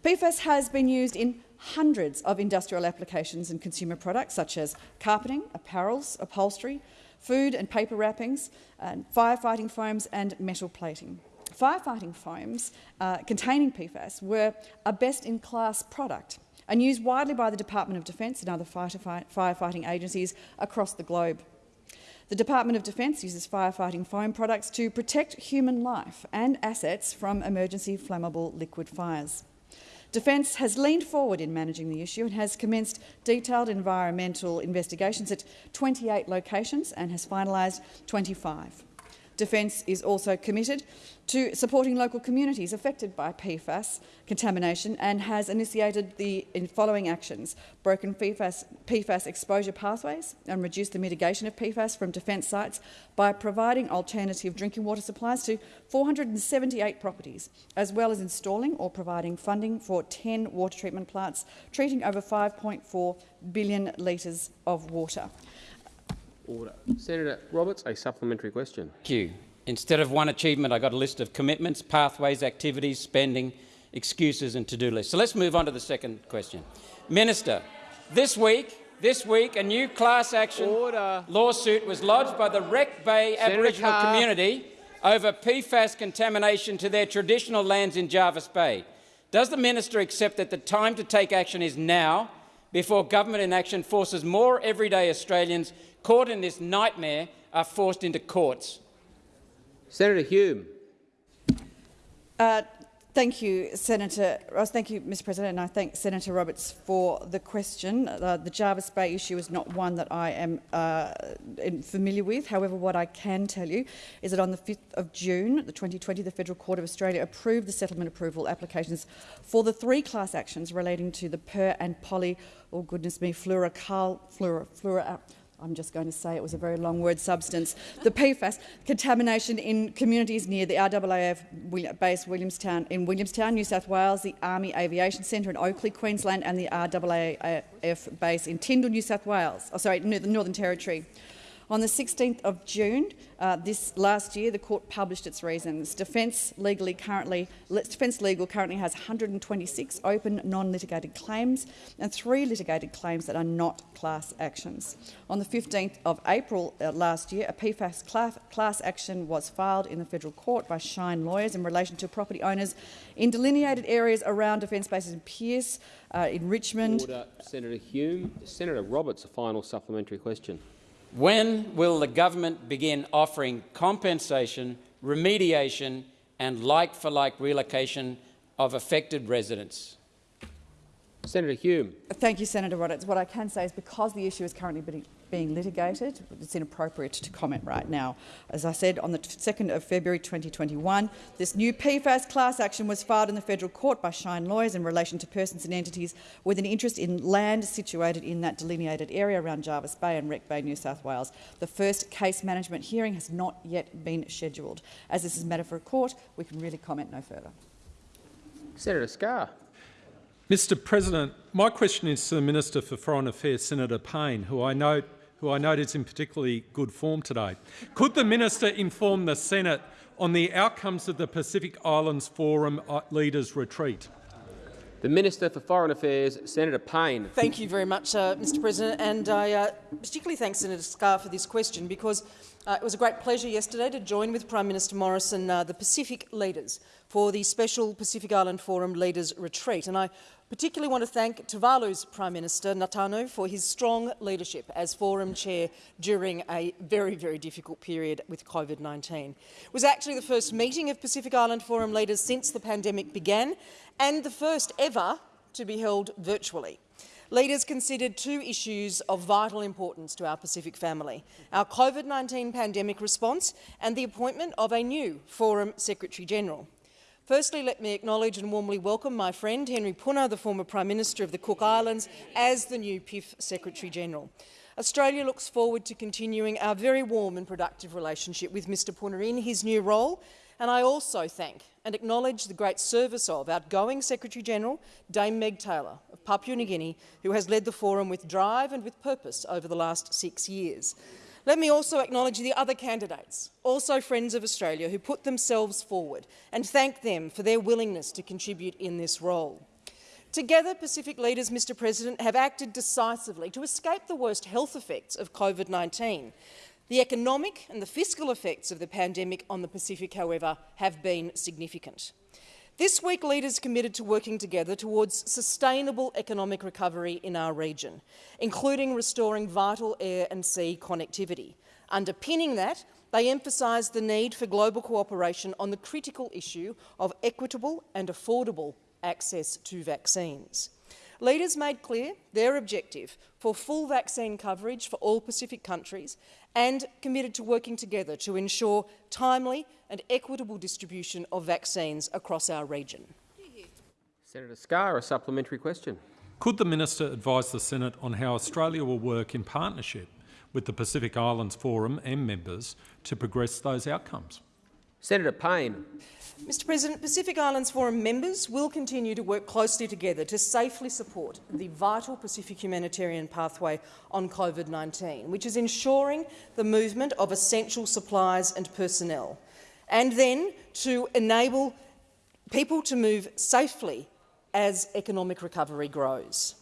S14: PFAS has been used in hundreds of industrial applications and consumer products such as carpeting, apparels, upholstery, food and paper wrappings, and firefighting foams and metal plating. Firefighting foams uh, containing PFAS were a best-in-class product and used widely by the Department of Defence and other firefighting agencies across the globe. The Department of Defence uses firefighting foam products to protect human life and assets from emergency flammable liquid fires. Defence has leaned forward in managing the issue and has commenced detailed environmental investigations at 28 locations and has finalised 25. Defence is also committed to supporting local communities affected by PFAS contamination and has initiated the following actions, broken PFAS, PFAS exposure pathways and reduced the mitigation of PFAS from defence sites by providing alternative drinking water supplies to 478 properties, as well as installing or providing funding for 10 water treatment plants, treating over 5.4 billion litres of water.
S1: Order. Senator Roberts, a supplementary question.
S13: Thank you. Instead of one achievement, I got a list of commitments, pathways, activities, spending, excuses and to-do lists. So let's move on to the second question. Minister, this week, this week, a new class action
S1: Order.
S13: lawsuit was lodged by the Wreck Bay
S1: Senator
S13: Aboriginal
S1: Carr.
S13: community over PFAS contamination to their traditional lands in Jervis Bay. Does the minister accept that the time to take action is now, before government inaction forces more everyday Australians caught in this nightmare are forced into courts?
S1: Senator Hume.
S14: Uh, thank you, Senator Ross. Thank you, Mr President, and I thank Senator Roberts for the question. Uh, the Jervis Bay issue is not one that I am uh, familiar with. However, what I can tell you is that on the 5th of June, the 2020, the Federal Court of Australia approved the settlement approval applications for the three class actions relating to the per and poly, oh goodness me, fluorocal, fluoro, fluoro,
S15: I'm just going to say it was a very long word substance, the PFAS contamination in communities near the RAAF base Williamtown, in Williamtown, New South Wales, the Army Aviation Centre in Oakey, Queensland and the RAAF base in Tindal, New South Wales, oh, sorry, the Northern Territory. On the 16th of June uh, this last year, the court published its reasons. Defence legally currently, Defence Legal currently has 126 open, non-litigated claims and three litigated claims that are not class actions. On the 15th of April uh, last year, a PFAS class, action was filed in the federal court by Shine lawyers in relation to property owners in delineated areas around defence bases in Pearce, uh, in Richmond.
S1: Order. Senator Hume. Senator Roberts, a final supplementary question.
S16: When will the government begin offering compensation, remediation and like-for-like -like relocation of affected residents?
S1: Senator Hume.
S15: Thank you, Senator Roberts. What I can say is because the issue is currently being litigated, it's inappropriate to comment right now. As I said, on the 2nd of February 2021, this new PFAS class action was filed in the federal court by Shine Lawyers in relation to persons and entities with an interest in land situated in that delineated area around Jervis Bay and Wreck Bay, New South Wales. The first case management hearing has not yet been scheduled. As this is a matter for a court, we can really comment no further.
S1: Senator Scarr.
S17: Mr President, my question is to the Minister for Foreign Affairs, Senator Payne, who I note who I note is in particularly good form today. Could the minister inform the Senate on the outcomes of the Pacific Islands Forum uh, Leaders Retreat?
S1: The Minister for Foreign Affairs, Senator Payne.
S9: Thank you very much, uh, Mr President, and I uh, particularly thank Senator Scarr for this question because uh, it was a great pleasure yesterday to join with Prime Minister Morrison uh, the Pacific leaders for the special Pacific Island Forum Leaders Retreat. And I particularly want to thank Tuvalu's Prime Minister, Natano, for his strong leadership as Forum Chair during a very, very difficult period with COVID-19. It was actually the first meeting of Pacific Island Forum leaders since the pandemic began and the first ever to be held virtually. Leaders considered two issues of vital importance to our Pacific family, our COVID-19 pandemic response and the appointment of a new Forum Secretary-General. Firstly, let me acknowledge and warmly welcome my friend Henry Puna, the former Prime Minister of the Cook Islands, as the new PIF Secretary-General. Australia looks forward to continuing our very warm and productive relationship with Mr Puna in his new role, and I also thank and acknowledge the great service of outgoing Secretary-General Dame Meg Taylor of Papua New Guinea, who has led the forum with drive and with purpose over the last six years. Let me also acknowledge the other candidates, also friends of Australia, who put themselves forward and thank them for their willingness to contribute in this role. Together, Pacific leaders, Mr President, have acted decisively to escape the worst health effects of COVID-19. The economic and the fiscal effects of the pandemic on the Pacific, however, have been significant. This week, leaders committed to working together towards sustainable economic recovery in our region, including restoring vital air and sea connectivity. Underpinning that, they emphasised the need for global cooperation on the critical issue of equitable and affordable access to vaccines. Leaders made clear their objective for full vaccine coverage for all Pacific countries and committed to working together to ensure timely and equitable distribution of vaccines across our region.
S1: Senator Scarr, a supplementary question.
S17: Could the minister advise the Senate on how Australia will work in partnership with the Pacific Islands Forum and members to progress those outcomes?
S1: Senator Payne.
S9: Mr President, Pacific Islands Forum members will continue to work closely together to safely support the vital Pacific humanitarian pathway on COVID-19, which is ensuring the movement of essential supplies and personnel, and then to enable people to move safely as economic recovery grows.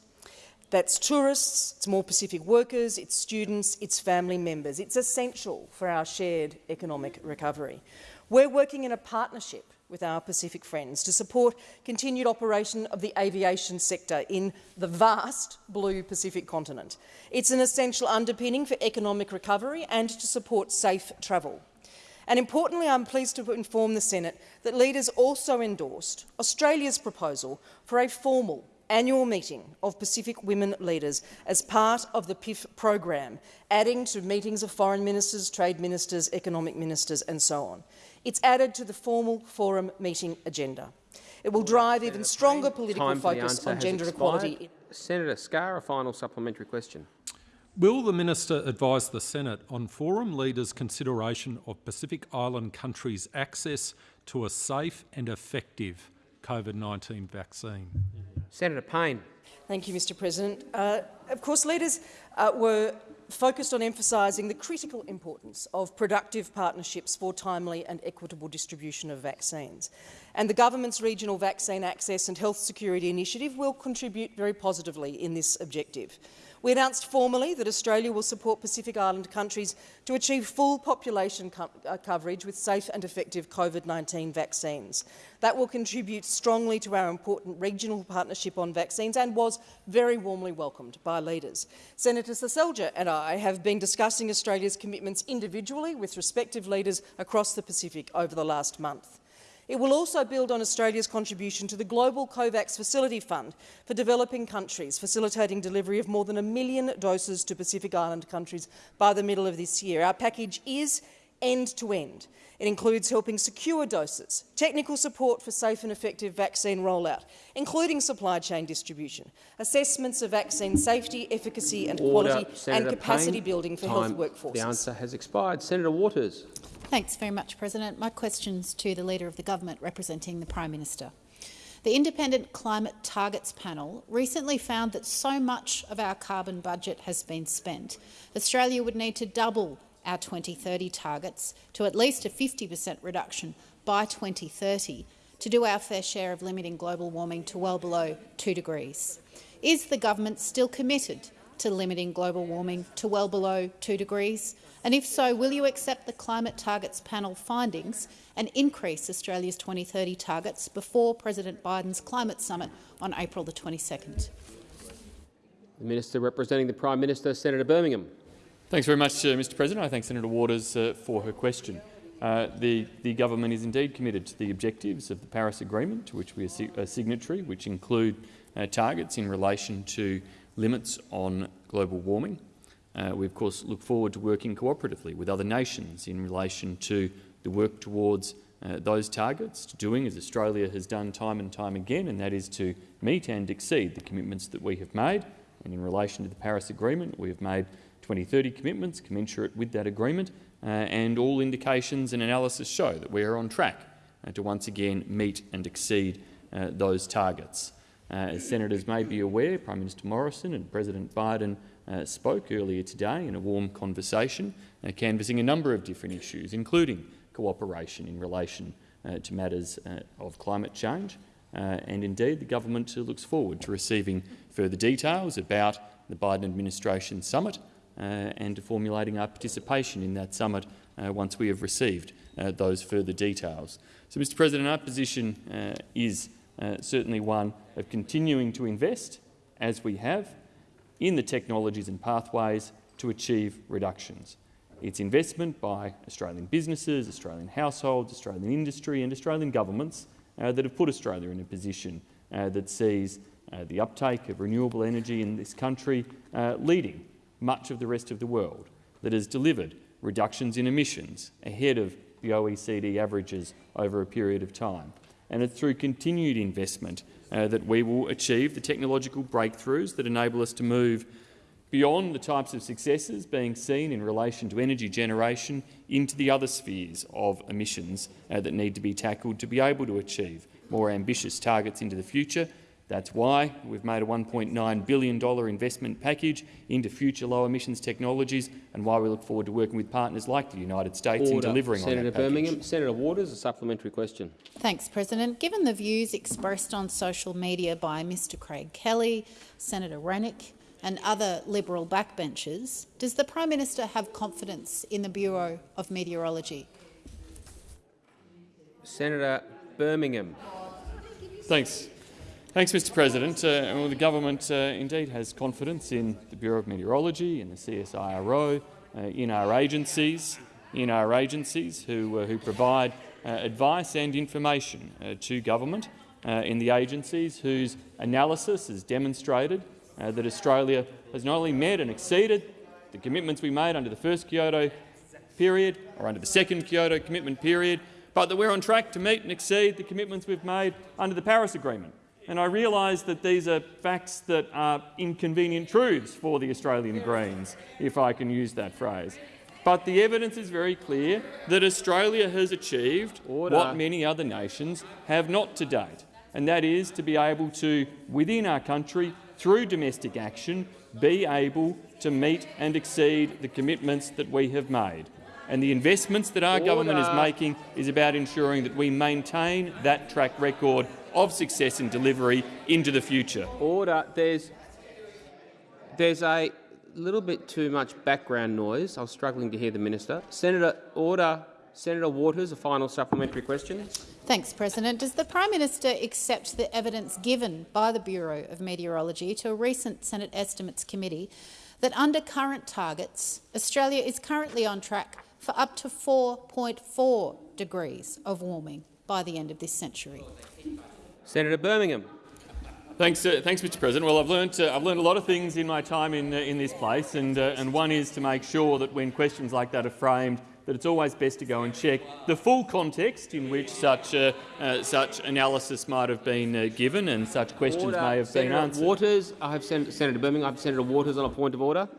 S9: That's tourists, it's more Pacific workers, it's students, it's family members. It's essential for our shared economic recovery. We're working in a partnership with our Pacific friends to support continued operation of the aviation sector in the vast blue Pacific continent. It's an essential underpinning for economic recovery and to support safe travel. And importantly, I'm pleased to inform the Senate that leaders also endorsed Australia's proposal for a formal annual meeting of Pacific women leaders as part of the PIF program, adding to meetings of foreign ministers, trade ministers, economic ministers and so on. It's added to the formal forum meeting agenda. It will drive even stronger political focus on gender
S1: expired.
S9: equality.
S1: Senator Scarr, a final supplementary question.
S17: Will the minister advise the Senate on forum leaders' consideration of Pacific Island countries' access to a safe and effective COVID-19 vaccine?
S1: Senator Payne.
S9: Thank you, Mr President. Uh, of course, leaders uh, were focused on emphasising the critical importance of productive partnerships for timely and equitable distribution of vaccines. And the government's Regional Vaccine Access and Health Security Initiative will contribute very positively in this objective. We announced formally that Australia will support Pacific Island countries to achieve full population co uh, coverage with safe and effective COVID-19 vaccines. That will contribute strongly to our important regional partnership on vaccines and was very warmly welcomed by leaders. Senator Seselja and I have been discussing Australia's commitments individually with respective leaders across the Pacific over the last month. It will also build on Australia's contribution to the Global COVAX Facility Fund for developing countries, facilitating delivery of more than a million doses to Pacific Island countries by the middle of this year. Our package is end-to-end. -end. It includes helping secure doses, technical support for safe and effective vaccine rollout, including supply chain distribution, assessments of vaccine safety, efficacy and
S1: Order.
S9: quality,
S1: Senator
S9: and capacity
S1: Payne,
S9: building for
S1: time.
S9: health workforces.
S1: The answer has expired. Senator Waters.
S18: Thanks very much, President. My question's to the Leader of the Government representing the Prime Minister. The Independent Climate Targets Panel recently found that so much of our carbon budget has been spent, Australia would need to double our 2030 targets to at least a 50 per cent reduction by 2030 to do our fair share of limiting global warming to well below 2 degrees. Is the government still committed to limiting global warming to well below 2 degrees? And if so, will you accept the Climate Targets Panel findings and increase Australia's 2030 targets before President Biden's climate summit on April the 22nd?
S1: The Minister representing the Prime Minister, Senator Birmingham.
S3: Thanks very much, uh, Mr President. I thank Senator Waters uh, for her question. Uh, the, the, government is indeed committed to the objectives of the Paris Agreement, to which we are a signatory, which include uh, targets in relation to limits on global warming, uh, we, of course, look forward to working cooperatively with other nations in relation to the work towards uh, those targets, to doing as Australia has done time and time again, and that is to meet and exceed the commitments that we have made. And in relation to the Paris Agreement, we have made 2030 commitments commensurate with that agreement, uh, and all indications and analysis show that we are on track uh, to once again meet and exceed uh, those targets. Uh, as senators may be aware, Prime Minister Morrison and President Biden uh, spoke earlier today in a warm conversation, uh, canvassing a number of different issues, including cooperation in relation uh, to matters uh, of climate change. Uh, and indeed, the government looks forward to receiving further details about the Biden administration summit and to formulating our participation in that summit once we have received those further details. So, Mr President, our position is certainly one of continuing to invest, as we have, in the technologies and pathways to achieve reductions. It's investment by Australian businesses, Australian households, Australian industry and Australian governments uh, that have put Australia in a position uh, that sees uh, the uptake of renewable energy in this country uh, leading much of the rest of the world, that has delivered reductions in emissions ahead of the OECD averages over a period of time. And it's through continued investment uh, that we will achieve the technological breakthroughs that enable us to move beyond the types of successes being seen in relation to energy generation into the other spheres of emissions uh, that need to be tackled to be able to achieve more ambitious targets into the future that's why we've made a $1.9 billion investment package into future low-emissions technologies and why we look forward to working with partners like the United States
S1: Order.
S3: in delivering
S1: Senator
S3: on that
S1: Birmingham.
S3: package.
S1: Senator Waters, a supplementary question.
S18: Thanks, President. Given the views expressed on social media by Mr Craig Kelly, Senator Rennick and other Liberal backbenchers, does the Prime Minister have confidence in the Bureau of Meteorology?
S1: Senator Birmingham.
S3: Thanks. Thanks, Mr President. Uh, well, the government uh, indeed has confidence in the Bureau of Meteorology, in the CSIRO, uh, in our agencies, in our agencies who, uh, who provide uh, advice and information uh, to government, in the agencies whose analysis has demonstrated that Australia has not only met and exceeded the commitments we made under the first Kyoto period or under the second Kyoto commitment period, but that we're on track to meet and exceed the commitments we've made under the Paris Agreement and I realise that these are facts that are inconvenient truths for the Australian Greens, if I can use that phrase. But the evidence is very clear that Australia has achieved
S1: Order.
S3: what many other nations have not to date, and that is to be able to, within our country, through domestic action, be able to meet and exceed the commitments that we have made. And the investments that our government is making is about ensuring that we maintain that track record of success and delivery into the future.
S1: Order. There's, there's a little bit too much background noise. I was struggling to hear the minister. Senator, order. Senator Waters, a final supplementary question.
S18: Thanks, President. Does the Prime Minister accept the evidence given by the Bureau of Meteorology to a recent Senate Estimates Committee that under current targets, Australia is currently on track for up to 4.4 degrees of warming by the end of this century?
S1: Senator Birmingham.
S3: Thanks, uh, thanks, Mr. President. Well, I've learned uh, I've learned a lot of things in my time in uh, in this place, and uh, and one is to make sure that when questions like that are framed, that it's always best to go and check the full context in which such uh, uh, such analysis might have been uh, given and such questions
S1: Order.
S3: may have
S1: Senator
S3: been answered.
S1: Waters. I have Sen Senator Birmingham. I have Senator Waters on a point of order.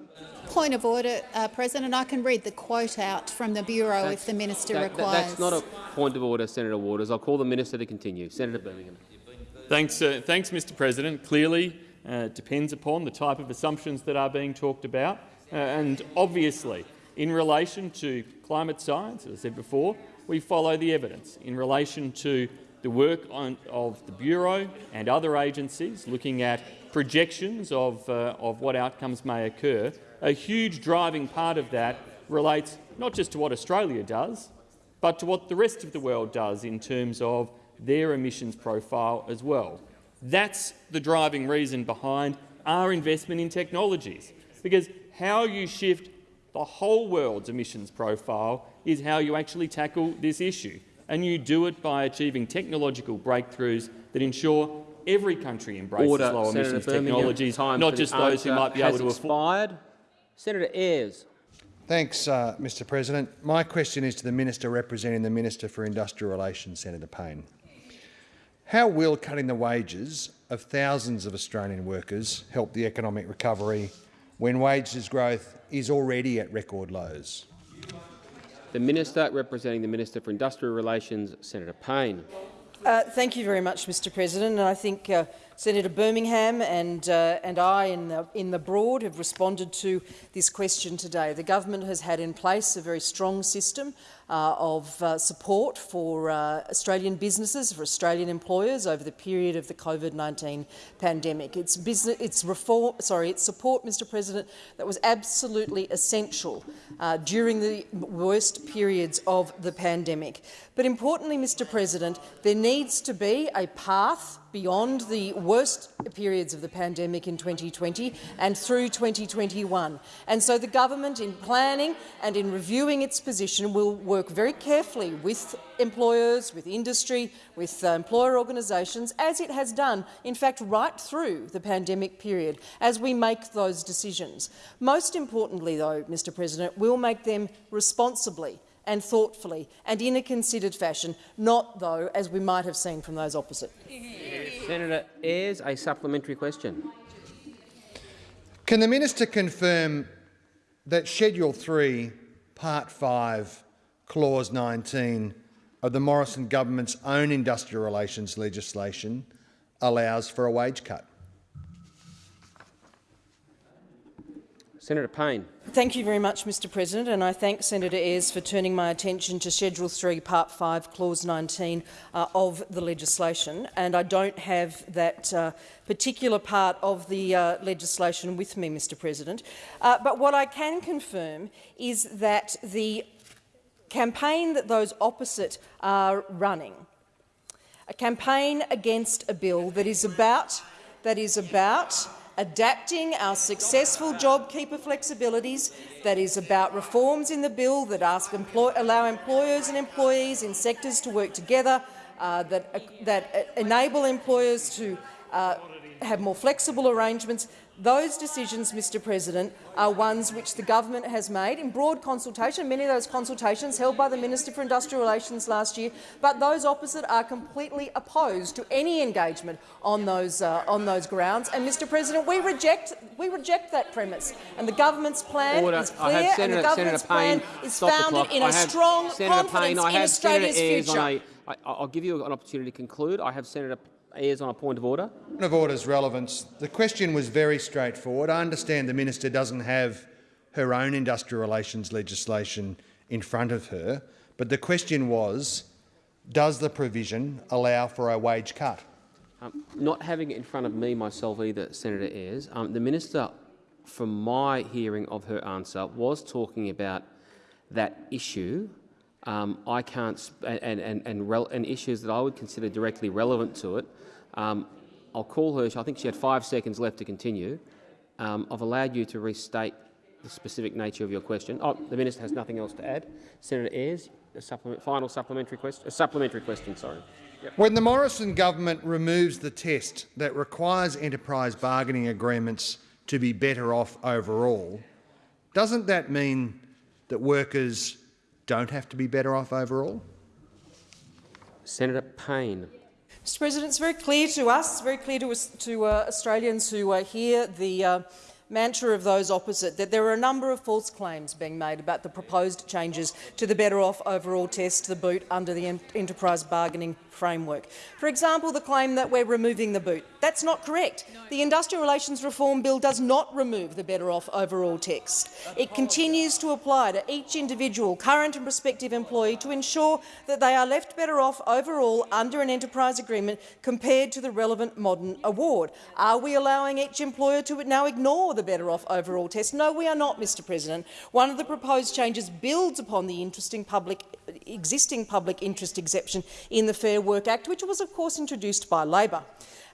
S18: Point of order, uh, President. I can read the quote out from the Bureau if the Minister
S1: That- that-
S18: requires.
S1: that's not a point of order, Senator Waters. I'll call the minister to continue. Senator Birmingham.
S3: Thanks, uh, thanks, Mr. President. Clearly, uh, it depends upon the type of assumptions that are being talked about, uh, and obviously, in relation to climate science, as I said before, we follow the evidence. In relation to the work on, of the Bureau and other agencies looking at projections of, uh, of what outcomes may occur, a huge driving part of that relates not just to what Australia does, but to what the rest of the world does in terms of their emissions profile as well. That's the driving reason behind our investment in technologies, because how you shift the whole world's emissions profile is how you actually tackle this issue, and you do it by achieving technological breakthroughs that ensure every country embraces
S1: Order.
S3: low
S1: Senator
S3: emissions
S1: Birmingham.
S3: technologies,
S1: Time
S3: not just those who might be able to afford.
S1: Senator Ayres.
S19: Thanks, uh, Mr President. My question is to the Minister representing the Minister for Industrial Relations, Senator Payne. How will cutting the wages of thousands of Australian workers help the economic recovery when wages growth is already at record lows?
S1: The minister representing the Minister for Industrial Relations, Senator Payne.
S9: Uh, thank you very much, Mr President. And I think uh, Senator Birmingham and, uh, and I in the, in the Broad have responded to this question today. The government has had in place a very strong system of uh, support for uh, Australian businesses, for Australian employers over the period of the COVID-19 pandemic. It's, business, it's, reform, sorry, it's support, Mr President, that was absolutely essential uh, during the worst periods of the pandemic. But importantly, Mr President, there needs to be a path beyond the worst periods of the pandemic in 2020 and through 2021. And so the government, in planning and in reviewing its position, will work very carefully with employers, with industry, with uh, employer organisations, as it has done, in fact, right through the pandemic period, as we make those decisions. Most importantly, though, Mr President, we'll make them responsibly and thoughtfully and in a considered fashion, not, though, as we might have seen from those opposite.
S1: Senator Ayres, a supplementary question.
S19: Can the Minister confirm that Schedule 3, Part 5, Clause 19 of the Morrison government's own industrial relations legislation allows for a wage cut?
S1: Senator Payne.
S9: Thank you very much, Mr President, and I thank Senator Ayres for turning my attention to Schedule 3, Part 5, Clause 19 uh, of the legislation. And I don't have that uh, particular part of the uh, legislation with me, Mr President. Uh, but what I can confirm is that the campaign that those opposite are running, a campaign against a bill that is about, that is about adapting our successful JobKeeper flexibilities, that is about reforms in the bill that ask employ allow employers and employees in sectors to work together, uh, that, uh, that enable employers to uh, have more flexible arrangements. Those decisions, Mr President, are ones which the government has made in broad consultation, many of those consultations held by the Minister for Industrial Relations last year, but those opposite are completely opposed to any engagement on those, uh, on those grounds. And, Mr President, we reject, we reject that premise. And the government's plan
S1: Order.
S9: is clear,
S1: Senator,
S9: and the government's
S1: Payne,
S9: plan is founded in a strong
S1: Senator
S9: confidence
S1: Payne,
S9: in Australia's
S1: Senator
S9: future.
S1: I, I'll give you an opportunity to conclude. I have Senator Ayres on a point of order.
S19: Point of order's relevance. The question was very straightforward. I understand the minister doesn't have her own industrial relations legislation in front of her, but the question was, does the provision allow for a wage cut?
S1: Um, not having it in front of me myself either, Senator Ayres, um, the minister, from my hearing of her answer, was talking about that issue. Um, I can't, and, and, and, and issues that I would consider directly relevant to it. Um, I'll call her. I think she had five seconds left to continue. Um, I've allowed you to restate the specific nature of your question. Oh, the minister has nothing else to add. Senator Ayres, a supplement, final supplementary question. A supplementary question. Sorry.
S19: When the Morrison government removes the test that requires enterprise bargaining agreements to be better off overall, doesn't that mean that workers don't have to be better off overall?
S1: Senator Payne.
S9: Mr. President, it's very clear to us, very clear to, us, to uh, Australians who uh, hear the uh, mantra of those opposite, that there are a number of false claims being made about the proposed changes to the Better Off Overall test, the boot, under the enterprise bargaining framework. For example, the claim that we're removing the boot. That's not correct. The Industrial Relations Reform Bill does not remove the Better Off Overall text. It continues to apply to each individual, current and prospective employee to ensure that they are left better off overall under an enterprise agreement compared to the relevant modern award. Are we allowing each employer to now ignore the Better Off Overall test? No, we are not, Mr President. One of the proposed changes builds upon the interesting public, existing public interest exception in the Fair Work Act, which was of course introduced by Labor.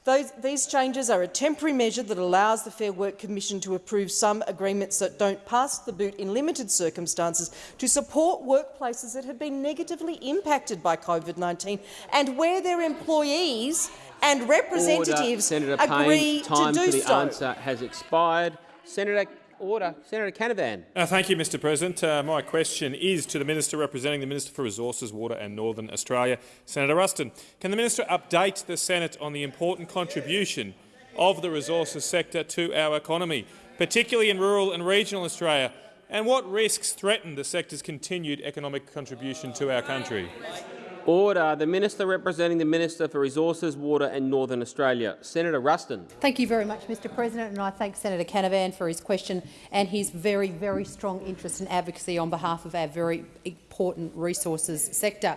S9: Those, these changes are a temporary measure that allows the Fair Work Commission to approve some agreements that don't pass the boot in limited circumstances to support workplaces that have been negatively impacted by COVID-19 and where their employees and representatives
S1: Order. Senator
S9: agree
S1: Payne, time
S9: to do
S1: for the
S9: so.
S1: answer has expired. Senator Order. Senator Canavan.
S20: Uh, thank you, Mr President. Uh, my question is to the Minister representing the Minister for Resources, Water and Northern Australia, Senator Ruston. Can the Minister update the Senate on the important contribution of the resources sector to our economy, particularly in rural and regional Australia, and what risks threaten the sector's continued economic contribution to our country?
S1: Order. The Minister representing the Minister for Resources, Water and Northern Australia, Senator Ruston.
S21: Thank you very much, Mr President, and I thank Senator Canavan for his question and his very, very strong interest and advocacy on behalf of our very important resources sector.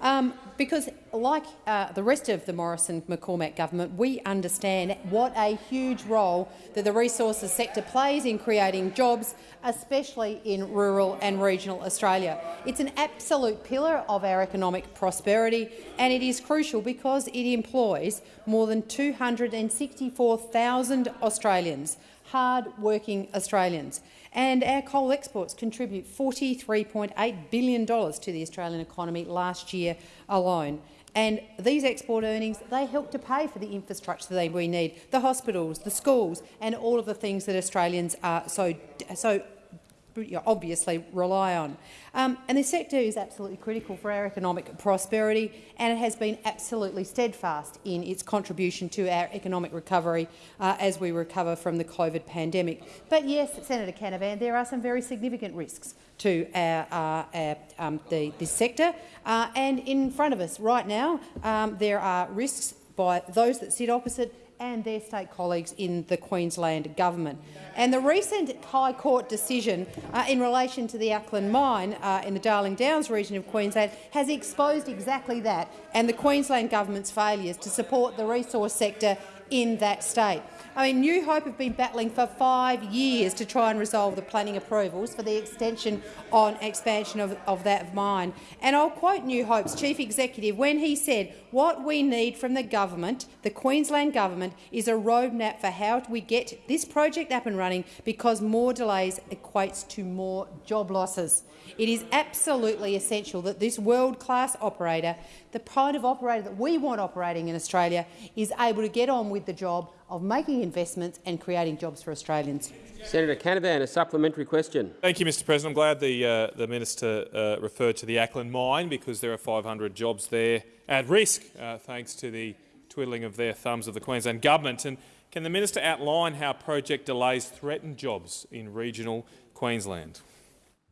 S21: Um, because, like uh, the rest of the Morrison-McCormack government, we understand what a huge role that the resources sector plays in creating jobs, especially in rural and regional Australia. It's an absolute pillar of our economic prosperity, and it is crucial because it employs more than 264,000 Australians, hard-working Australians. And our coal exports contribute $43.8 billion to the Australian economy last year alone. And these export earnings, they help to pay for the infrastructure that we need, the hospitals, the schools and all of the things that Australians are so, so obviously rely on. Um, and the sector is absolutely critical for our economic prosperity and it has been absolutely steadfast in its contribution to our economic recovery uh, as we recover from the COVID pandemic. But yes, Senator Canavan, there are some very significant risks to our, uh, our, um, the, this sector. Uh, and in front of us right now, um, there are risks by those that sit opposite and their state colleagues in the Queensland government. And the recent High Court decision uh, in relation to the Acland mine uh, in the Darling Downs region of Queensland has exposed exactly that and the Queensland government's failures to support the resource sector in that state. I mean, New Hope have been battling for five years to try and resolve the planning approvals for the extension on expansion of, of that mine. And I'll quote New Hope's chief executive when he said, what we need from the government, the Queensland government, is a roadmap for how we get this project up and running because more delays equates to more job losses. It is absolutely essential that this world-class operator, the kind of operator that we want operating in Australia, is able to get on with with the job of making investments and creating jobs for Australians.
S1: Senator Canavan, a supplementary question.
S20: Thank you, Mr President. I'm glad the, uh, the minister uh, referred to the Acland mine because there are 500 jobs there at risk, uh, thanks to the twiddling of their thumbs of the Queensland government. And can the minister outline how project delays threaten jobs in regional Queensland?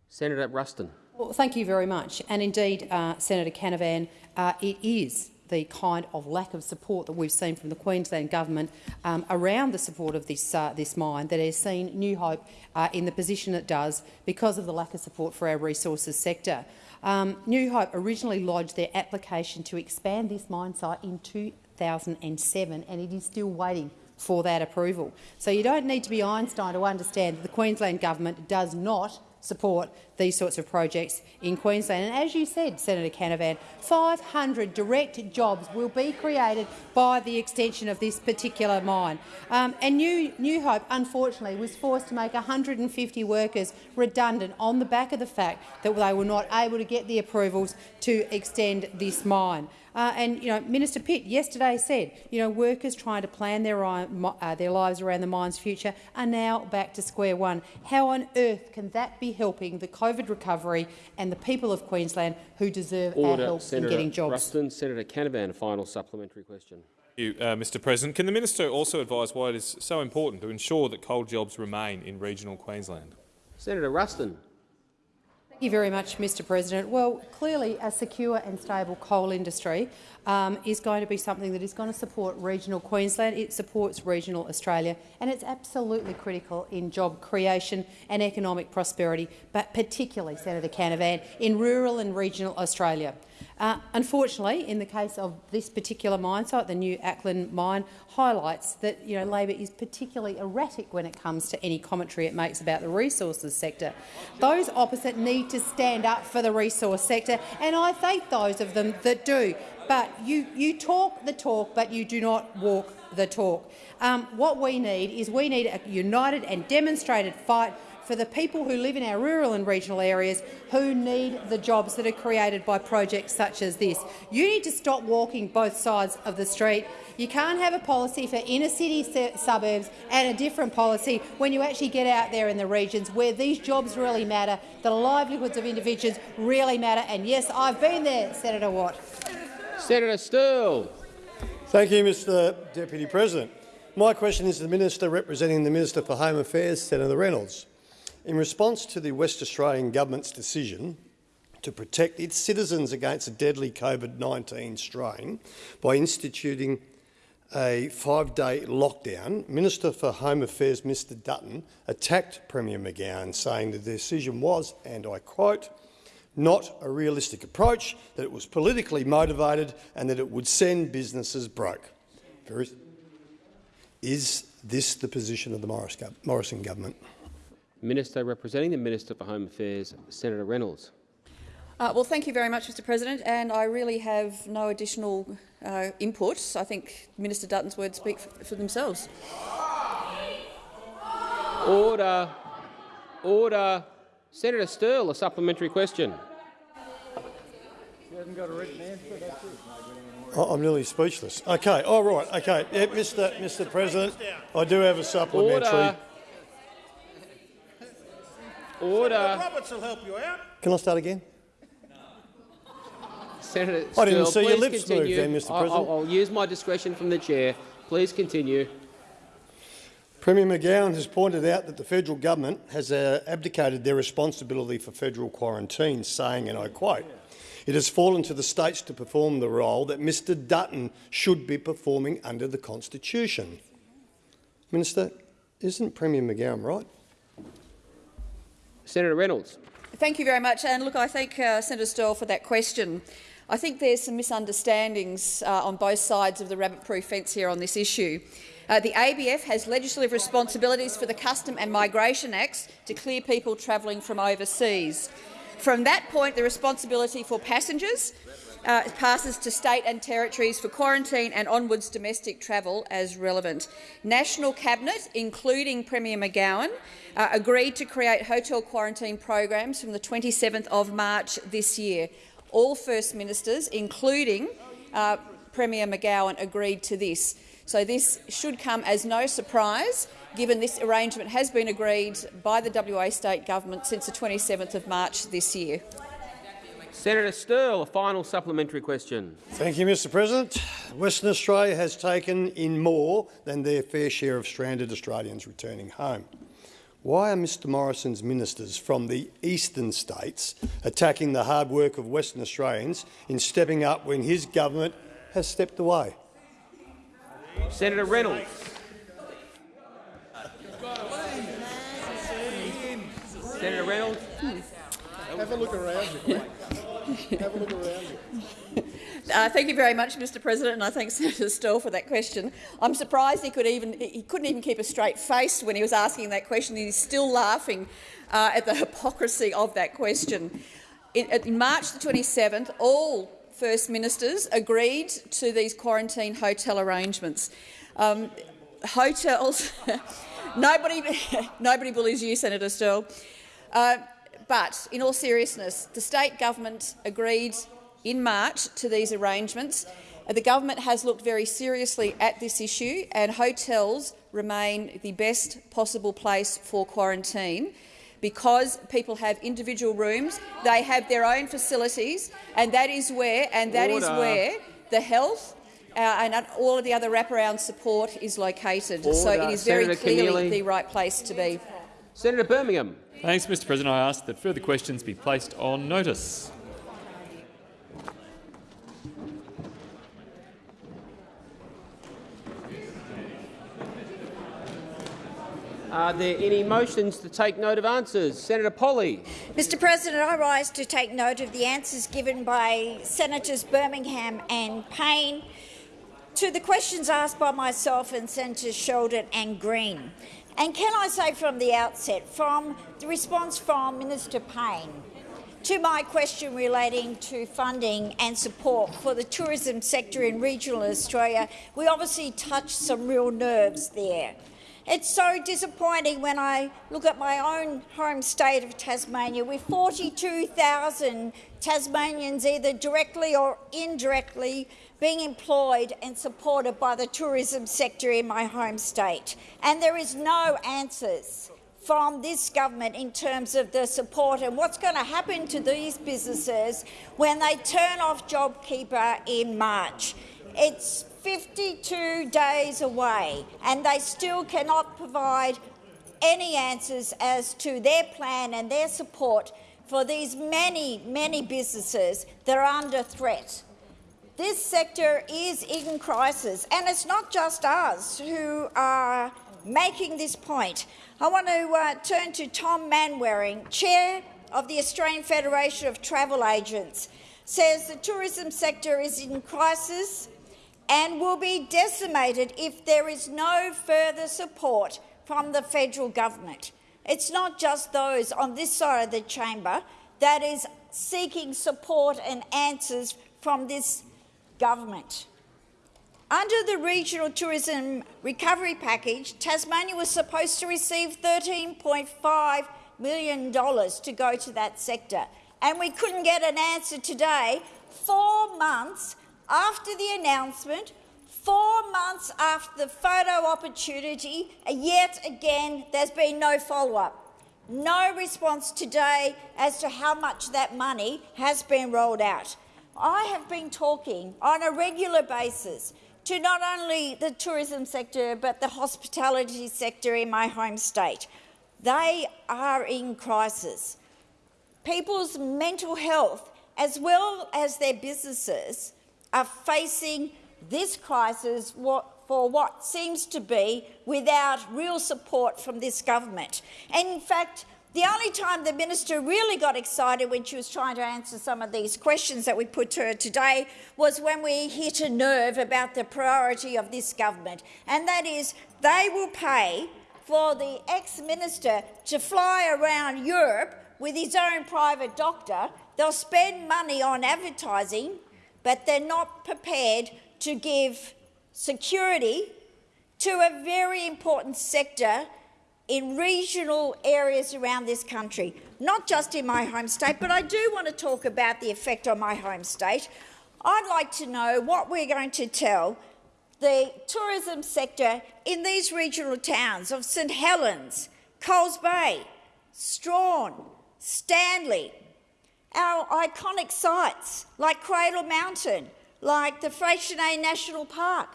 S1: Senator Ruston.
S21: Well, thank you very much. And indeed, uh, Senator Canavan, uh, it is the kind of lack of support that we've seen from the Queensland government um, around the support of this, uh, this mine that has seen New Hope uh, in the position it does because of the lack of support for our resources sector. Um, New Hope originally lodged their application to expand this mine site in 2007 and it is still waiting for that approval. So you don't need to be Einstein to understand that the Queensland government does not support these sorts of projects in Queensland. And as you said, Senator Canavan, 500 direct jobs will be created by the extension of this particular mine. Um, and New, New Hope, unfortunately, was forced to make 150 workers redundant on the back of the fact that they were not able to get the approvals to extend this mine. Uh, and you know, Minister Pitt yesterday said, you know, workers trying to plan their, uh, their lives around the mine's future are now back to square one. How on earth can that be helping the COVID recovery and the people of Queensland who deserve
S1: Order.
S21: our help
S1: Senator
S21: in getting jobs?
S1: Ruston. Senator Canavan, a final supplementary question.
S20: Thank you, uh, Mr President. Can the minister also advise why it is so important to ensure that coal jobs remain in regional Queensland?
S1: Senator Ruston.
S21: Thank you very much, Mr President. Well, clearly a secure and stable coal industry um, is going to be something that is going to support regional Queensland. It supports regional Australia, and it's absolutely critical in job creation and economic prosperity, but particularly, Senator Canavan, in rural and regional Australia. Uh, unfortunately, in the case of this particular mine site, the new Acland mine highlights that you know, Labor is particularly erratic when it comes to any commentary it makes about the resources sector. Those opposite need to stand up for the resource sector, and I thank those of them that do. But you, you talk the talk, but you do not walk the talk. Um, what we need is we need a united and demonstrated fight for the people who live in our rural and regional areas who need the jobs that are created by projects such as this. You need to stop walking both sides of the street. You can't have a policy for inner city suburbs and a different policy when you actually get out there in the regions where these jobs really matter, the livelihoods of individuals really matter. And yes, I've been there, Senator Watt.
S1: Senator Sterle.
S22: Thank you, Mr Deputy President. My question is to the Minister representing the Minister for Home Affairs, Senator Reynolds. In response to the West Australian Government's decision to protect its citizens against a deadly COVID-19 strain by instituting a five-day lockdown, Minister for Home Affairs Mr Dutton attacked Premier McGowan, saying the decision was, and I quote, not a realistic approach, that it was politically motivated and that it would send businesses broke. Is this the position of the Morrison government?
S1: Minister representing the Minister for Home Affairs, Senator Reynolds.
S14: Uh, well, thank you very much, Mr President, and I really have no additional uh, input. I think Minister Dutton's words speak for, for themselves.
S1: Order. Order. Senator Sterle, a supplementary question.
S22: I'm nearly speechless. Okay, all oh, right. Okay, yeah, Mr. Mr. President, I do have a supplementary.
S1: Order. Order.
S22: Roberts will help you out. Can I start again?
S1: Senator
S22: I didn't
S1: Sterle,
S22: see your lips
S1: continue.
S22: move then, Mr
S1: I'll-
S22: President.
S1: I'll, I'll use my discretion from the chair. Please continue.
S22: Premier McGowan has pointed out that the federal government has uh, abdicated their responsibility for federal quarantine, saying, and I quote, it has fallen to the states to perform the role that Mr Dutton should be performing under the Constitution. Minister, isn't Premier McGowan right?
S1: Senator Reynolds.
S14: Thank you very much. And look, I thank uh, Senator Sterle for that question. I think there's some misunderstandings uh, on both sides of the rabbit-proof fence here on this issue. Uh, the ABF has legislative responsibilities for the Custom and Migration Acts to clear people travelling from overseas. From that point, the responsibility for passengers uh, passes to state and territories for quarantine and onwards domestic travel as relevant. National Cabinet, including Premier McGowan, uh, agreed to create hotel quarantine programs from the 27th of March this year. All First Ministers, including uh, Premier McGowan agreed to this. So this should come as no surprise, given this arrangement has been agreed by the WA state government since the 27th of March this year.
S1: Senator Sterle, a final supplementary question.
S22: Thank you, Mr President. Western Australia has taken in more than their fair share of stranded Australians returning home. Why are Mr Morrison's ministers from the eastern states attacking the hard work of Western Australians in stepping up when his government has stepped away?
S1: Senator Reynolds. Senator Reynolds.
S22: Have a look around you. <laughs>
S14: Uh, thank you very much, Mr. President, and I thank <laughs> Senator Sterle for that question. I'm surprised he could even he couldn't even keep a straight face when he was asking that question. He's still laughing uh, at the <laughs> hypocrisy of that question. In, in March the 27th, all First Ministers agreed to these quarantine hotel arrangements. Um, hotels, nobody, nobody bullies you, Senator Sterle. Uh, but in all seriousness, the state government agreed in March to these arrangements. Uh, the government has looked very seriously at this issue and hotels remain the best possible place for quarantine because people have individual rooms, they have their own facilities, and that is where and that Order. is where the health uh, and all of the other wraparound support is located. Order. So it is very Senator clearly Keneally. the right place to be.
S1: Senator Birmingham.
S3: Thanks, Mr President. I ask that further questions be placed on notice.
S1: Are there any motions to take note of answers? Senator Polley.
S12: Mr President, I rise to take note of the answers given by Senators Birmingham and Payne to the questions asked by myself and Senators Sheldon and Green. And can I say from the outset, from the response from Minister Payne to my question relating to funding and support for the tourism sector in regional Australia, we obviously touched some real nerves there. It's so disappointing when I look at my own home state of Tasmania with 42,000 Tasmanians either directly or indirectly being employed and supported by the tourism sector in my home state. And there is no answers from this government in terms of the support and what's going to happen to these businesses when they turn off JobKeeper in March. It's 52 days away and they still cannot provide any answers as to their plan and their support for these many, many businesses that are under threat. This sector is in crisis, and it's not just us who are making this point. I want to uh, turn to Tom Manwaring, Chair of the Australian Federation of Travel Agents, says the tourism sector is in crisis and will be decimated if there is no further support from the federal government. It's not just those on this side of the chamber that is seeking support and answers from this government. Under the Regional Tourism Recovery Package, Tasmania was supposed to receive $13.5 million to go to that sector, and we couldn't get an answer today, four months after the announcement, four months after the photo opportunity, yet again there's been no follow-up. No response today as to how much that money has been rolled out. I have been talking on a regular basis to not only the tourism sector but the hospitality sector in my home state. They are in crisis. People's mental health, as well as their businesses, are facing this crisis for what seems to be without real support from this government. And in fact, the only time the minister really got excited when she was trying to answer some of these questions that we put to her today was when we hit a nerve about the priority of this government, and that is they will pay for the ex-minister to fly around Europe with his own private doctor. They'll spend money on advertising, but they're not prepared to give security to a very important sector in regional areas around this country, not just in my home state, but I do want to talk about the effect on my home state. I'd like to know what we're going to tell the tourism sector in these regional towns of St Helens, Coles Bay, Strahan, Stanley, our iconic sites like Cradle Mountain, like the Freycinet National Park.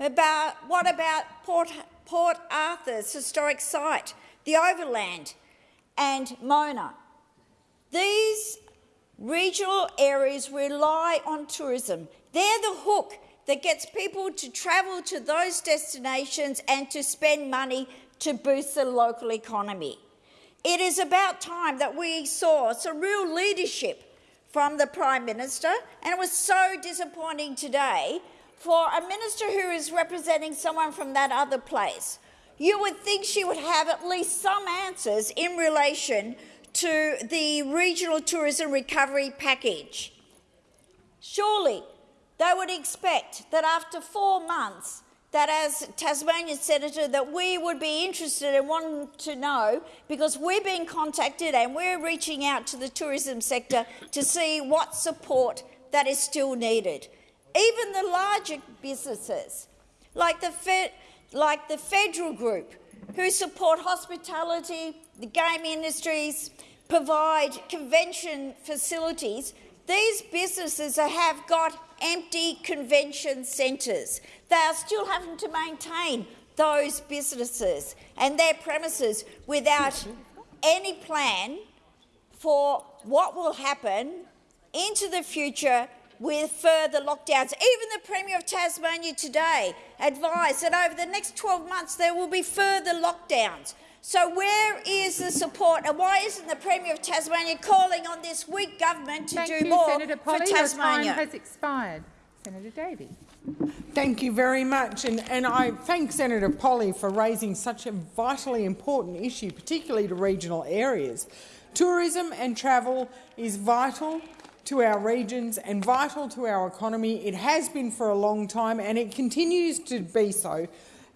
S12: About, what about Port, Port Arthur's historic site, the Overland and Mona? These regional areas rely on tourism. They're the hook that gets people to travel to those destinations and to spend money to boost the local economy. It is about time that we saw some real leadership from the Prime Minister, and it was so disappointing today for a minister who is representing someone from that other place. You would think she would have at least some answers in relation to the regional tourism recovery package. Surely they would expect that after four months that as Tasmanian Senator that we would be interested and want to know because we're being contacted and we're reaching out to the tourism sector to see what support that is still needed. Even the larger businesses, like the, Fe like the federal group, who support hospitality, the game industries, provide convention facilities, these businesses have got empty convention centres. They are still having to maintain those businesses and their premises without any plan for what will happen into the future with further lockdowns. Even the Premier of Tasmania today advised that over the next 12 months there will be further lockdowns. So where is the support and why isn't the Premier of Tasmania calling on this weak government to
S23: Thank
S12: do
S23: you,
S12: more
S23: Senator Polley.
S12: for
S23: Your
S12: Tasmania?
S23: time has expired. Senator Davey.
S24: Thank you very much, and, and I thank Senator Polley for raising such a vitally important issue, particularly to regional areas. Tourism and travel is vital to our regions and vital to our economy. It has been for a long time and it continues to be so,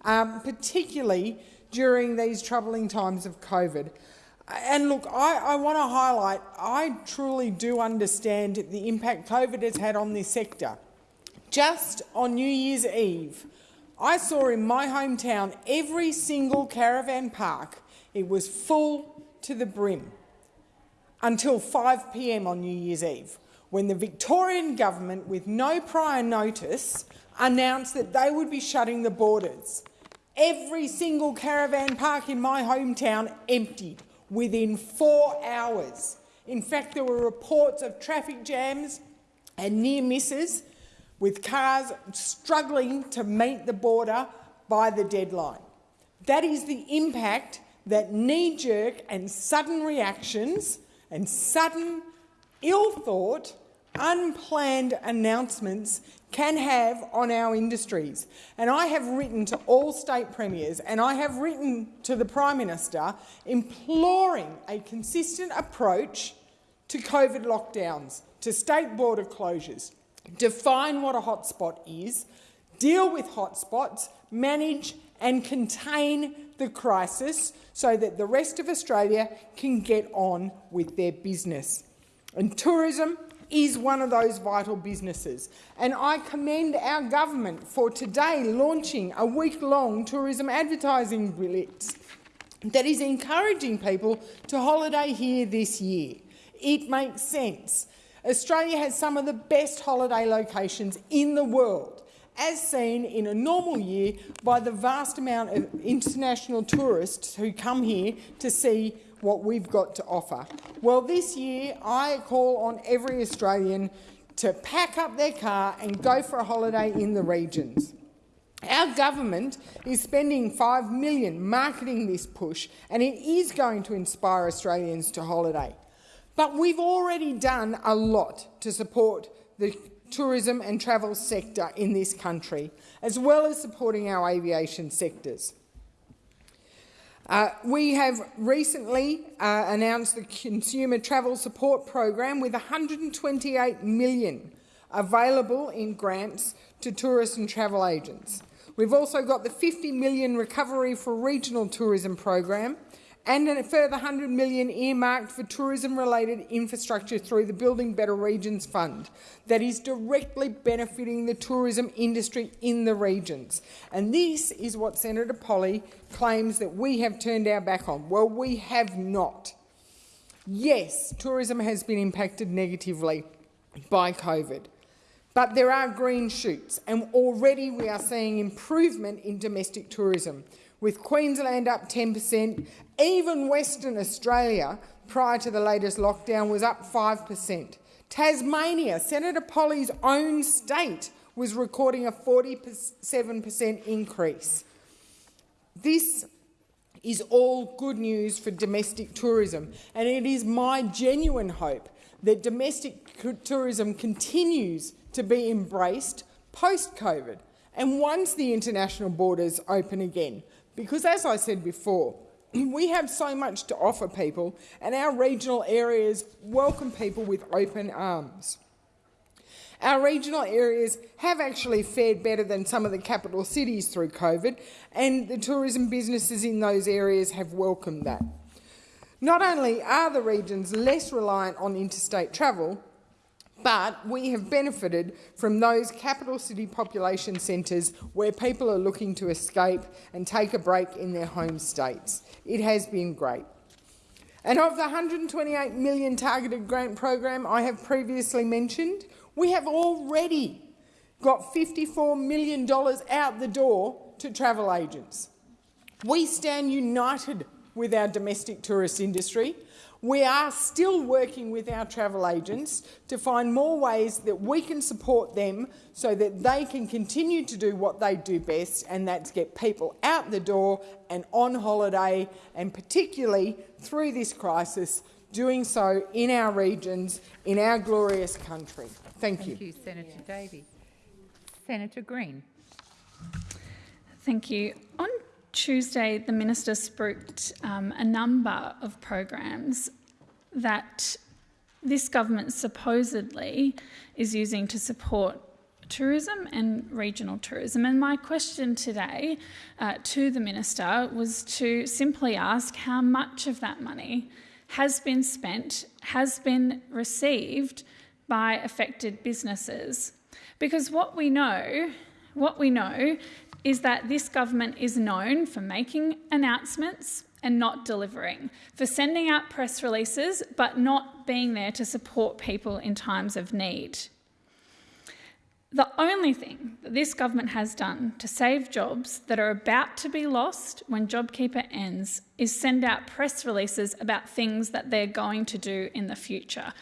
S24: um, particularly during these troubling times of COVID. And look, I, I want to highlight, I truly do understand the impact COVID has had on this sector. Just on New Year's Eve, I saw in my hometown every single caravan park, it was full to the brim until 5 p.m. on New Year's Eve, when the Victorian government, with no prior notice, announced that they would be shutting the borders. Every single caravan park in my hometown emptied within four hours. In fact, there were reports of traffic jams and near misses with cars struggling to meet the border by the deadline. That is the impact that knee-jerk and sudden reactions and sudden, ill-thought, unplanned announcements can have on our industries. And I have written to all state premiers and I have written to the Prime Minister imploring a consistent approach to COVID lockdowns, to state border closures, define what a hotspot is, deal with hotspots, manage and contain the crisis so that the rest of Australia can get on with their business. And tourism is one of those vital businesses. And I commend our government for today launching a week-long tourism advertising blitz that is encouraging people to holiday here this year. It makes sense. Australia has some of the best holiday locations in the world, as seen in a normal year by the vast amount of international tourists who come here to see what we've got to offer. Well, this year I call on every Australian to pack up their car and go for a holiday in the regions. Our government is spending 5 million marketing this push, and it is going to inspire Australians to holiday. But we've already done a lot to support the tourism and travel sector in this country, as well as supporting our aviation sectors. Uh, we have recently uh, announced the Consumer Travel Support Program with 128 million available in grants to tourists and travel agents. We've also got the 50 million Recovery for Regional Tourism Program and a further 100 million earmarked for tourism-related infrastructure through the Building Better Regions Fund that is directly benefiting the tourism industry in the regions. And this is what Senator Polley claims that we have turned our back on. Well, we have not. Yes, tourism has been impacted negatively by COVID. But there are green shoots, and already we are seeing improvement in domestic tourism, with Queensland up 10 per cent. Even Western Australia, prior to the latest lockdown, was up 5 per cent. Tasmania, Senator Polley's own state, was recording a 47 per cent increase. This is all good news for domestic tourism, and it is my genuine hope that domestic tourism continues to be embraced post-COVID and once the international borders open again. Because as I said before, <clears throat> we have so much to offer people and our regional areas welcome people with open arms. Our regional areas have actually fared better than some of the capital cities through COVID and the tourism businesses in those areas have welcomed that. Not only are the regions less reliant on interstate travel, but we have benefited from those capital city population centres where people are looking to escape and take a break in their home states. It has been great. And of the 128 million targeted grant program I have previously mentioned, we have already got $54 million out the door to travel agents. We stand united with our domestic tourist industry. We are still working with our travel agents to find more ways that we can support them so that they can continue to do what they do best, and that's get people out the door and on holiday, and particularly through this crisis, doing so in our regions, in our glorious country. Thank,
S23: Thank
S24: you.
S23: you, Senator Davey. Senator Green.
S8: Thank you. On Tuesday, the minister spooked um, a number of programs that this government supposedly is using to support tourism and regional tourism. And my question today uh, to the minister was to simply ask how much of that money has been spent, has been received by affected businesses. Because what we know, what we know is that this government is known for making announcements and not delivering, for sending out press releases but not being there to support people in times of need. The only thing that this government has done to save jobs that are about to be lost when JobKeeper ends is send out press releases about things that they're going to do in the future.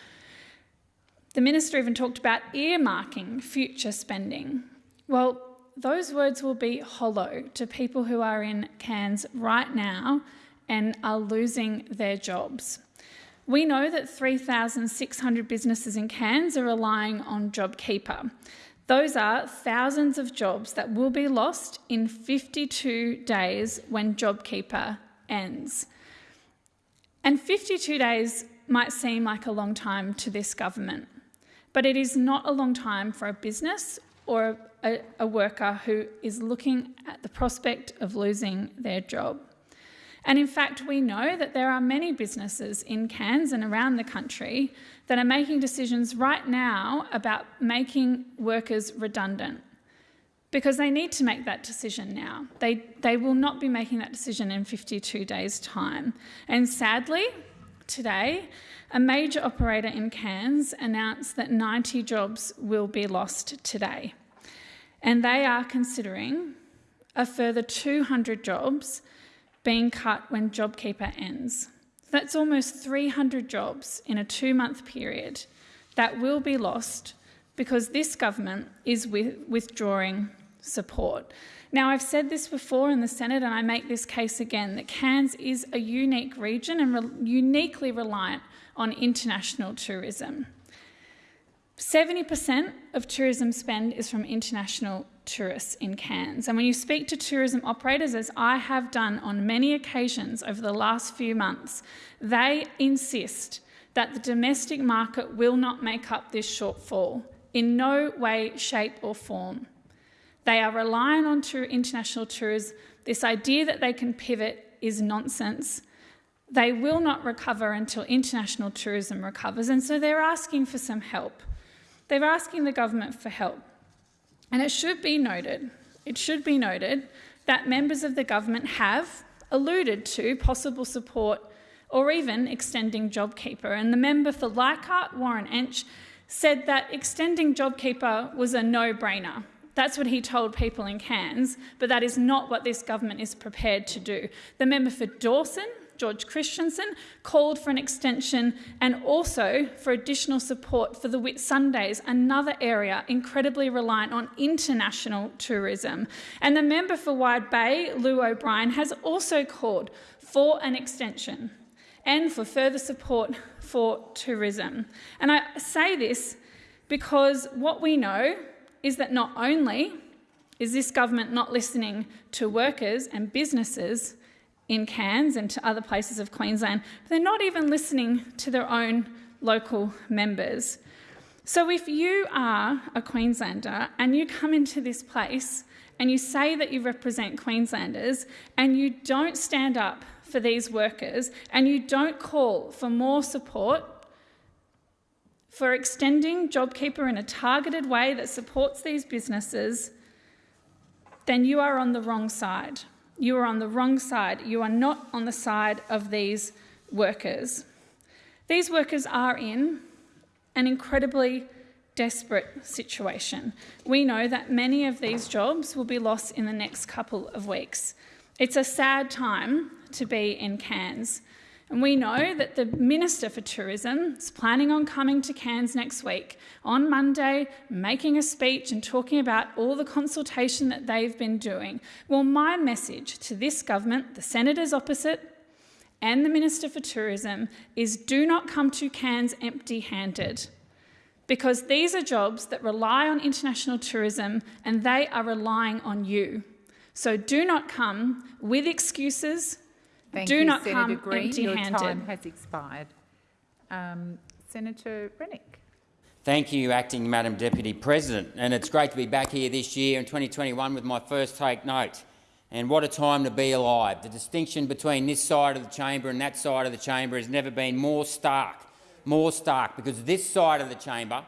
S8: The minister even talked about earmarking future spending. Well, those words will be hollow to people who are in Cairns right now and are losing their jobs. We know that 3,600 businesses in Cairns are relying on JobKeeper. Those are thousands of jobs that will be lost in 52 days when JobKeeper ends. And 52 days might seem like a long time to this government, but it is not a long time for a business or a, a worker who is looking at the prospect of losing their job. And in fact, we know that there are many businesses in Cairns and around the country that are making decisions right now about making workers redundant because they need to make that decision now. They, they will not be making that decision in 52 days' time. And sadly, today, a major operator in Cairns announced that 90 jobs will be lost today and they are considering a further 200 jobs being cut when JobKeeper ends. That's almost 300 jobs in a two-month period that will be lost because this government is withdrawing support. Now, I've said this before in the Senate and I make this case again, that Cairns is a unique region and re uniquely reliant on international tourism. 70% of tourism spend is from international tourists in Cairns. And when you speak to tourism operators, as I have done on many occasions over the last few months, they insist that the domestic market will not make up this shortfall in no way, shape or form. They are relying on international tourists. This idea that they can pivot is nonsense. They will not recover until international tourism recovers, and so they're asking for some help. They're asking the government for help. And it should be noted, it should be noted that members of the government have alluded to possible support or even extending JobKeeper. And the member for Leichhardt, Warren Entsch, said that extending JobKeeper was a no-brainer. That's what he told people in Cairns, but that is not what this government is prepared to do. The member for Dawson, George Christensen, called for an extension and also for additional support for the Whitsundays, another area incredibly reliant on international tourism. And the member for Wide Bay, Llew O'Brien, has also called for an extension and for further support for tourism. And I say this because what we know is that not only is this government not listening to workers and businesses in Cairns and to other places of Queensland, but they're not even listening to their own local members. So if you are a Queenslander and you come into this place and you say that you represent Queenslanders and you don't stand up for these workers and you don't call for more support for extending JobKeeper in a targeted way that supports these businesses, then you are on the wrong side. You are on the wrong side. You are not on the side of these workers. These workers are in an incredibly desperate situation. We know that many of these jobs will be lost in the next couple of weeks. It's a sad time to be in Cairns. And we know that the Minister for Tourism is planning on coming to Cairns next week on Monday, making a speech and talking about all the consultation that they've been doing. Well, my message to this government, the senators opposite, and the Minister for Tourism is do not come to Cairns empty handed. Because these are jobs that rely on international tourism and they are relying on you. So do not come with excuses
S23: Thank
S8: Do
S23: you,
S8: not
S23: Senator
S8: come
S23: Green.
S8: empty-handed.
S23: Your time has expired. Um, Senator Rennick.
S16: Thank you, Acting Madam Deputy President. And it's great to be back here this year in 2021 with my first take note. And what a time to be alive. The distinction between this side of the chamber and that side of the chamber has never been more stark, more stark, because this side of the chamber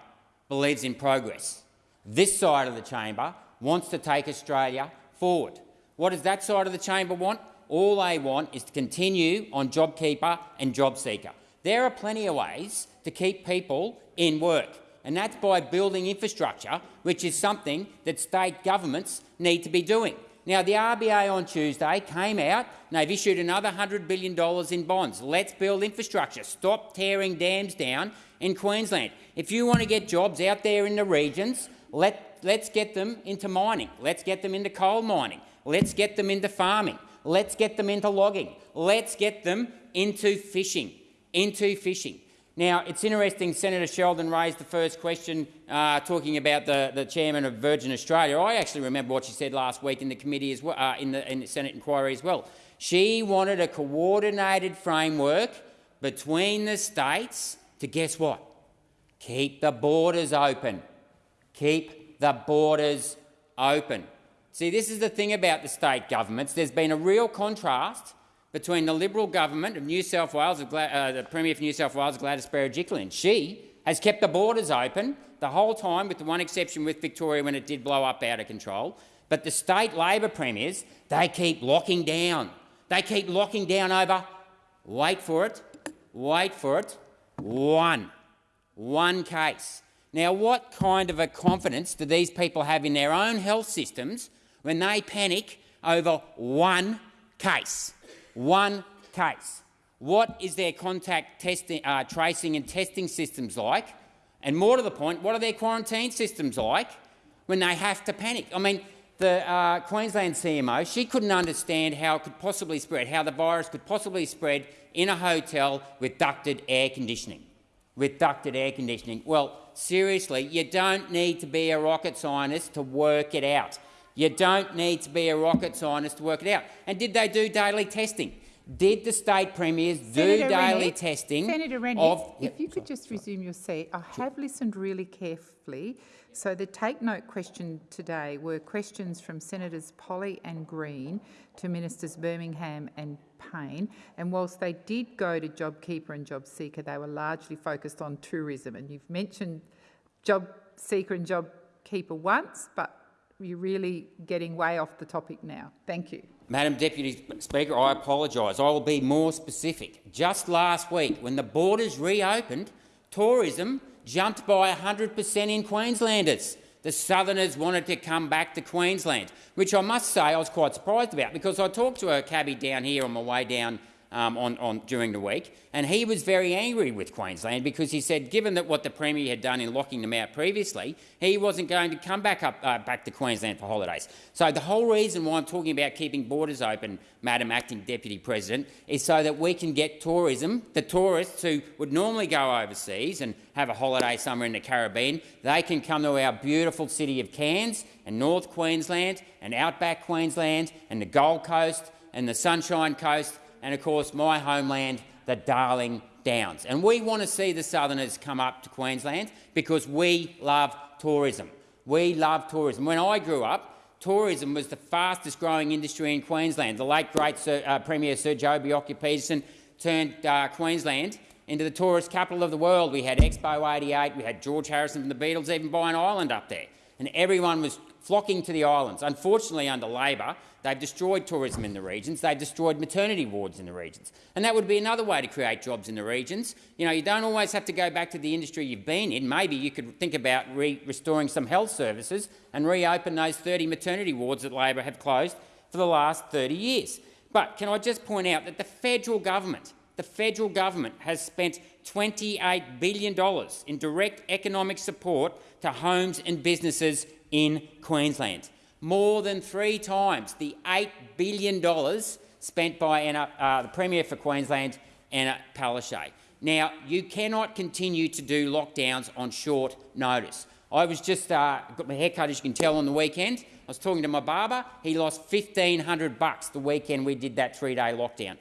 S16: believes in progress. This side of the chamber wants to take Australia forward. What does that side of the chamber want? All they want is to continue on JobKeeper and JobSeeker. There are plenty of ways to keep people in work, and that's by building infrastructure, which is something that state governments need to be doing. Now, the RBA on Tuesday came out and they've issued another $100 billion in bonds. Let's build infrastructure. Stop tearing dams down in Queensland. If you want to get jobs out there in the regions, let, let's get them into mining. Let's get them into coal mining. Let's get them into farming. Let's get them into logging. Let's get them into fishing. Into fishing. Now, it's interesting Senator Sheldon raised the first question uh, talking about the, the chairman of Virgin Australia. I actually remember what she said last week in the committee as well, uh, in, the, in the Senate inquiry as well. She wanted a coordinated framework between the states to guess what? Keep the borders open. Keep the borders open. See, this is the thing about the state governments. There's been a real contrast between the Liberal government of New South Wales, uh, the Premier for New South Wales, Gladys Berejiklian. She has kept the borders open the whole time, with the one exception with Victoria when it did blow up out of control. But the state Labor premiers, they keep locking down. They keep locking down over, wait for it, wait for it, one. One case. Now, what kind of a confidence do these people have in their own health systems when they panic over one case. One case. What is their contact testing, uh, tracing and testing systems like? And more to the point, what are their quarantine systems like when they have to panic? I mean, the uh, Queensland CMO, she couldn't understand how it could possibly spread, how the virus could possibly spread in a hotel with ducted air conditioning. With ducted air conditioning. Well, seriously, you don't need to be a rocket scientist to work it out. You don't need to be a rocket scientist to work it out. And did they do daily testing? Did the state premiers do
S23: Senator
S16: daily
S23: Rennick,
S16: testing
S23: Senator Rennick,
S16: of...
S23: if you could just resume your seat. I have listened really carefully. So the take note question today were questions from Senators Polley and Green to Ministers Birmingham and Payne. And whilst they did go to JobKeeper and JobSeeker, they were largely focused on tourism. And you've mentioned JobSeeker and JobKeeper once, but you're really getting way off the topic now. Thank you.
S16: Madam Deputy Speaker, I apologise. I will be more specific. Just last week, when the borders reopened, tourism jumped by 100 per cent in Queenslanders. The Southerners wanted to come back to Queensland, which I must say I was quite surprised about because I talked to a cabbie down here on my way down um, on, on, during the week, and he was very angry with Queensland because he said, given that what the Premier had done in locking them out previously, he wasn't going to come back, up, uh, back to Queensland for holidays. So the whole reason why I'm talking about keeping borders open, Madam Acting Deputy President, is so that we can get tourism, the tourists who would normally go overseas and have a holiday somewhere in the Caribbean, they can come to our beautiful city of Cairns and North Queensland and outback Queensland and the Gold Coast and the Sunshine Coast and, of course, my homeland, the Darling Downs. And we want to see the Southerners come up to Queensland because we love tourism. We love tourism. When I grew up, tourism was the fastest growing industry in Queensland. The late great Sir, uh, Premier Sir Joh Bjelke-Petersen turned uh, Queensland into the tourist capital of the world. We had Expo 88, we had George Harrison from the Beatles even buy an island up there. And everyone was flocking to the islands. Unfortunately, under Labor, they've destroyed tourism in the regions, they've destroyed maternity wards in the regions. And that would be another way to create jobs in the regions. You know, you don't always have to go back to the industry you've been in. Maybe you could think about re restoring some health services and reopen those 30 maternity wards that Labor have closed for the last 30 years. But can I just point out that the federal government, the federal government has spent $28 billion in direct economic support to homes and businesses in Queensland. More than three times the $8 billion spent by uh, the Premier for Queensland, Anna Palaszczuk. Now, you cannot continue to do lockdowns on short notice. I was just uh, got my haircut, as you can tell, on the weekend. I was talking to my barber. He lost 1500 bucks the weekend we did that three-day lockdown.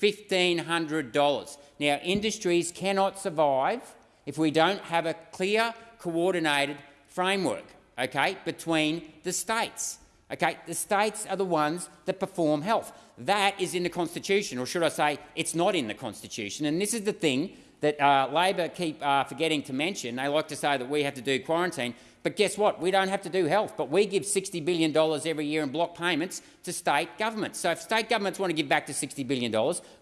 S16: $1,500. Now, industries cannot survive if we don't have a clear, coordinated framework okay, between the states. Okay, the states are the ones that perform health. That is in the Constitution, or should I say, it's not in the Constitution. And this is the thing that uh, Labor keep uh, forgetting to mention. They like to say that we have to do quarantine, but guess what? We don't have to do health, but we give $60 billion every year in block payments to state governments. So if state governments want to give back to $60 billion,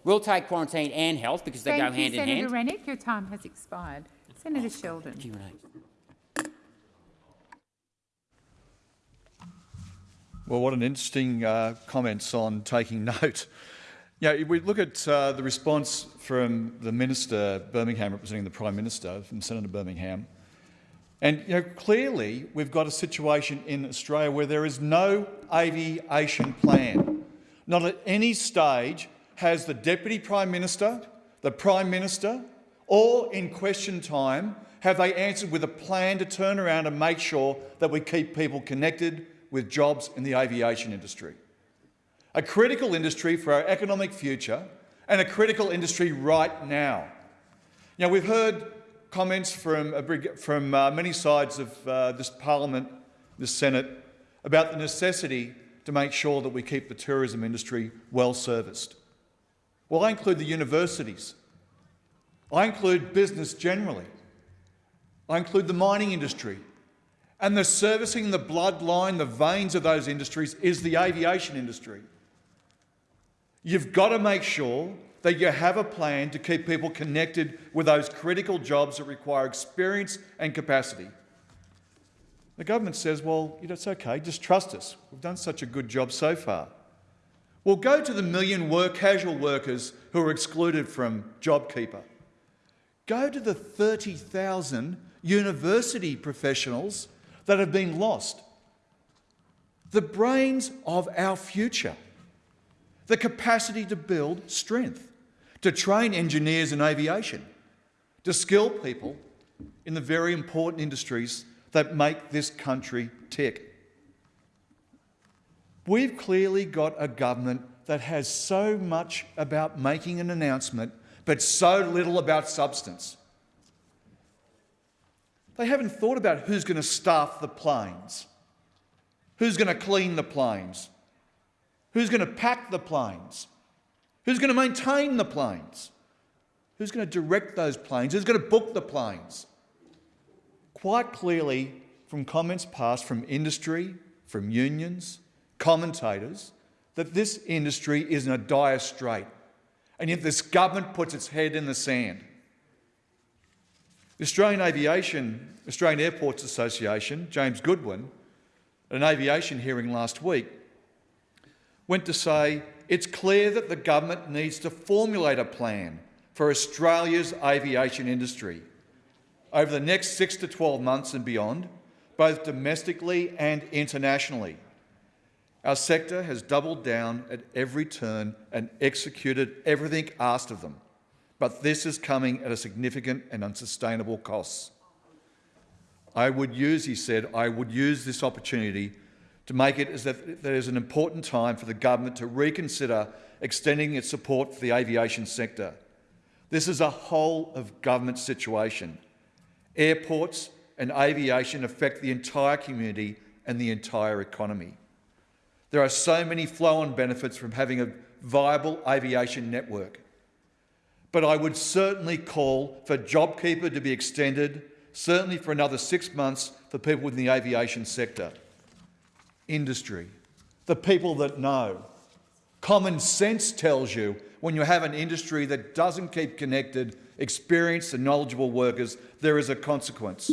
S16: we'll take quarantine and health because they
S23: Thank
S16: go
S23: you,
S16: hand
S23: Senator
S16: in hand.
S23: Rennick. Your time has expired. Senator Sheldon.
S16: Thank you, Renee.
S5: Well, what an interesting uh, comments on taking <laughs> note. Yeah, if we look at uh, the response from the Minister Birmingham representing the Prime Minister, from Senator Birmingham, and you know, clearly we've got a situation in Australia where there is no aviation plan. Not at any stage has the Deputy Prime Minister, the Prime Minister, or in question time have they answered with a plan to turn around and make sure that we keep people connected with jobs in the aviation industry. A critical industry for our economic future and a critical industry right now. Now, we've heard comments from, from uh, many sides of uh, this parliament, this Senate, about the necessity to make sure that we keep the tourism industry well serviced. Well, I include the universities. I include business generally. I include the mining industry, and the servicing the bloodline, the veins of those industries is the aviation industry. You've got to make sure that you have a plan to keep people connected with those critical jobs that require experience and capacity. The government says, well, it's okay, just trust us. We've done such a good job so far. Well, go to the million work, casual workers who are excluded from JobKeeper. Go to the 30,000 university professionals that have been lost. The brains of our future. The capacity to build strength, to train engineers in aviation, to skill people in the very important industries that make this country tick. We've clearly got a government that has so much about making an announcement but so little about substance. They haven't thought about who's going to staff the planes, who's going to clean the planes, who's going to pack the planes, who's going to maintain the planes, who's going to direct those planes, who's going to book the planes. Quite clearly, from comments passed from industry, from unions, commentators, that this industry is in a dire strait. And yet this government puts its head in the sand. The Australian Aviation, Australian Airports Association, James Goodwin, at an aviation hearing last week, went to say it's clear that the government needs to formulate a plan for Australia's aviation industry over the next six to 12 months and beyond, both domestically and internationally. Our sector has doubled down at every turn and executed everything asked of them. But this is coming at a significant and unsustainable cost. I would use, he said, I would use this opportunity to make it as that there is an important time for the government to reconsider extending its support for the aviation sector. This is a whole of government situation. Airports and aviation affect the entire community and the entire economy. There are so many flow-on benefits from having a viable aviation network. But I would certainly call for JobKeeper to be extended, certainly for another six months for people within the aviation sector. Industry, the people that know. Common sense tells you when you have an industry that doesn't keep connected, experienced and knowledgeable workers, there is a consequence.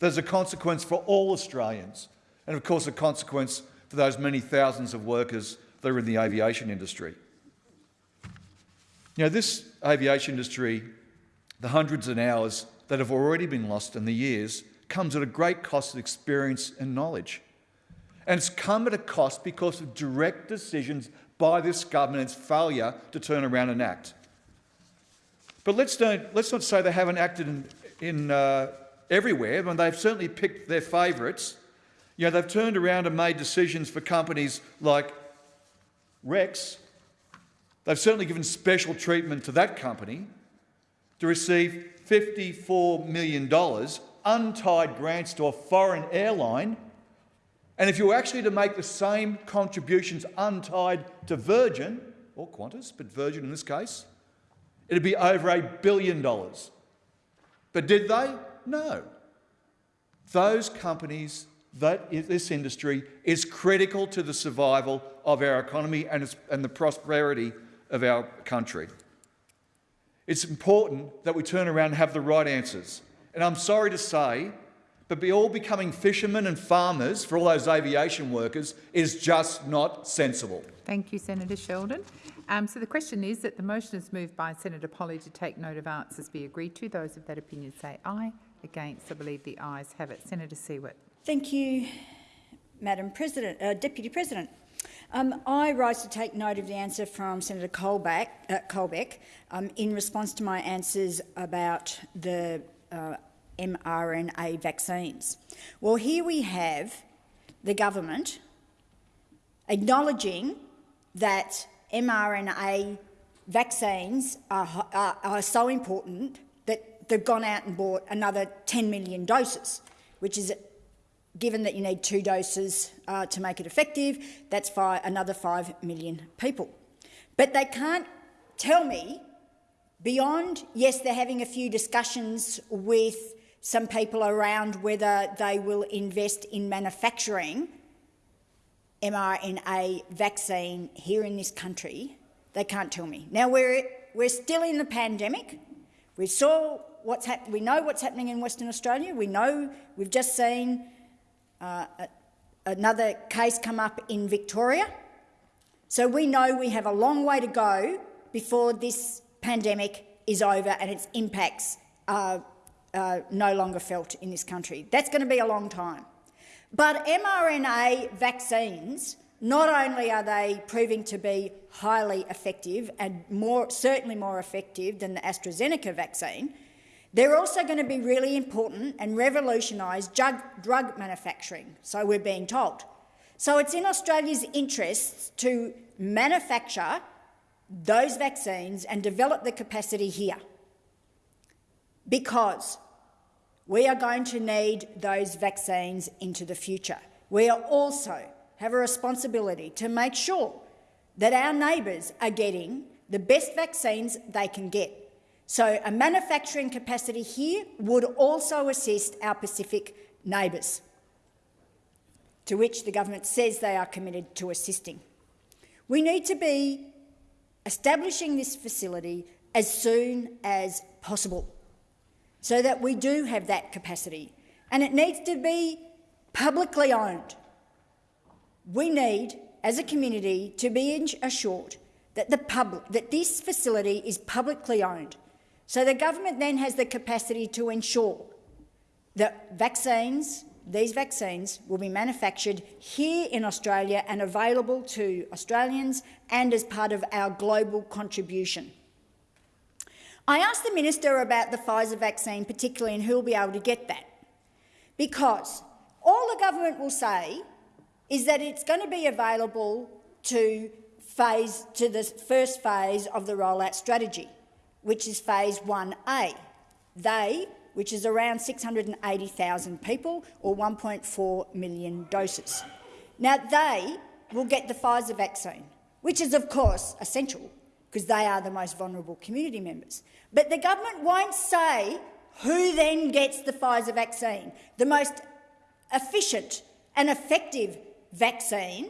S5: There's a consequence for all Australians, and of course a consequence for those many thousands of workers that are in the aviation industry. Know, this aviation industry, the hundreds of hours that have already been lost in the years, comes at a great cost of experience and knowledge. And it's come at a cost because of direct decisions by this government's failure to turn around and act. But let's, don't, let's not say they haven't acted in, in uh, everywhere, but they've certainly picked their favourites. You know, they've turned around and made decisions for companies like Rex. They've certainly given special treatment to that company to receive $54 million untied grants to a foreign airline. And if you were actually to make the same contributions untied to Virgin, or Qantas, but Virgin in this case, it'd be over a billion dollars. But did they? No. Those companies, that this industry is critical to the survival of our economy and, and the prosperity of our country. It's important that we turn around and have the right answers. And I'm sorry to say, but be all becoming fishermen and farmers for all those aviation workers is just not sensible.
S23: Thank you, Senator Sheldon. Um, so the question is that the motion is moved by Senator Polley to take note of answers be agreed to. Those of that opinion say aye. Against, I believe the ayes have it. Senator Siewert.
S10: Thank you, Madam President, uh, Deputy President. Um, I rise to take note of the answer from Senator Colbeck, uh, Colbeck um, in response to my answers about the uh, mRNA vaccines. Well, here we have the government acknowledging that mRNA vaccines are, are, are so important that they've gone out and bought another 10 million doses, which is given that you need two doses uh, to make it effective, that's five, another 5 million people. But they can't tell me, beyond, yes, they're having a few discussions with some people around whether they will invest in manufacturing mRNA vaccine here in this country, they can't tell me. Now, we're, we're still in the pandemic. We saw what's hap- we know what's happening in Western Australia. We know we've just seen uh, another case come up in Victoria. So we know we have a long way to go before this pandemic is over and its impacts are uh, no longer felt in this country. That's going to be a long time. But mRNA vaccines, not only are they proving to be highly effective and more, certainly more effective than the AstraZeneca vaccine, they're also going to be really important and revolutionise drug, manufacturing, so we're being told. So it's in Australia's interests to manufacture those vaccines and develop the capacity here because we are going to need those vaccines into the future. We also have a responsibility to make sure that our neighbours are getting the best vaccines they can get. So a manufacturing capacity here would also assist our Pacific neighbours, to which the government says they are committed to assisting. We need to be establishing this facility as soon as possible so that we do have that capacity. And it needs to be publicly owned. We need, as a community, to be assured that, the that this facility is publicly owned. So the government then has the capacity to ensure that vaccines, these vaccines, will be manufactured here in Australia and available to Australians and as part of our global contribution. I asked the minister about the Pfizer vaccine particularly and who will be able to get that, because all the government will say is that it's going to be available to, phase, to the first phase of the rollout strategy, which is phase 1A. They, which is around 680,000 people or 1.4 million doses. Now, they will get the Pfizer vaccine, which is, of course, essential because they are the most vulnerable community members. But the government won't say who then gets the Pfizer vaccine, the most efficient and effective vaccine,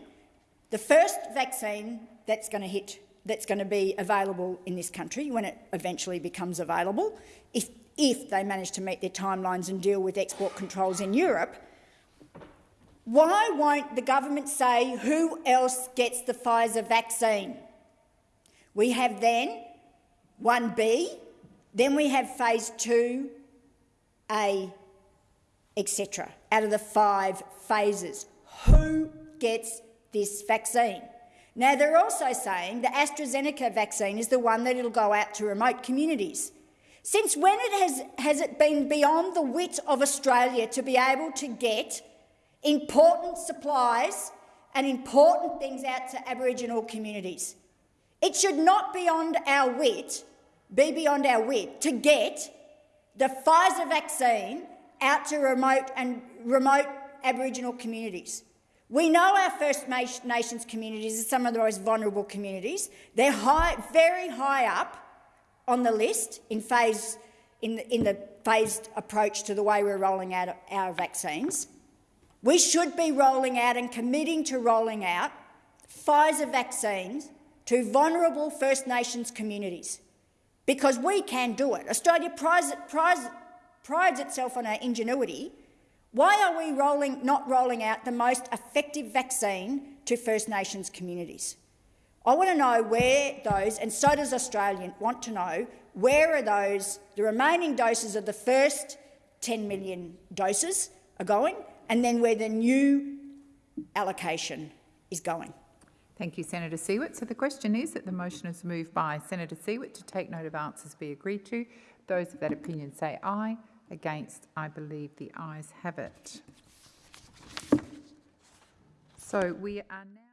S10: the first vaccine that's going to hit, that's going to be available in this country when it eventually becomes available, if, if they manage to meet their timelines and deal with export controls in Europe, why won't the government say who else gets the Pfizer vaccine? We have then 1B, then we have phase 2A, etc., out of the five phases. Who gets this vaccine? Now, they're also saying the AstraZeneca vaccine is the one that will go out to remote communities. Since when it has, has it been beyond the wit of Australia to be able to get important supplies and important things out to Aboriginal communities? It should not be beyond our wit, be beyond our wit to get the Pfizer vaccine out to remote and remote Aboriginal communities. We know our First Nations communities are some of the most vulnerable communities. They're high, very high up on the list in, phase, in, the, in the phased approach to the way we're rolling out our vaccines. We should be rolling out and committing to rolling out Pfizer vaccines to vulnerable First Nations communities because we can do it. Australia prides, prides, prides itself on our ingenuity. Why are we rolling, not rolling out the most effective vaccine to First Nations communities? I want to know where those, and so does Australia want to know, where are those, the remaining doses of the first 10 million doses are going, and then where the new allocation is going.
S23: Thank you, Senator Siewert. So the question is that the motion is moved by Senator Siewert to take note of answers be agreed to. Those of that opinion say aye. Against, I believe the ayes have it. So we are now...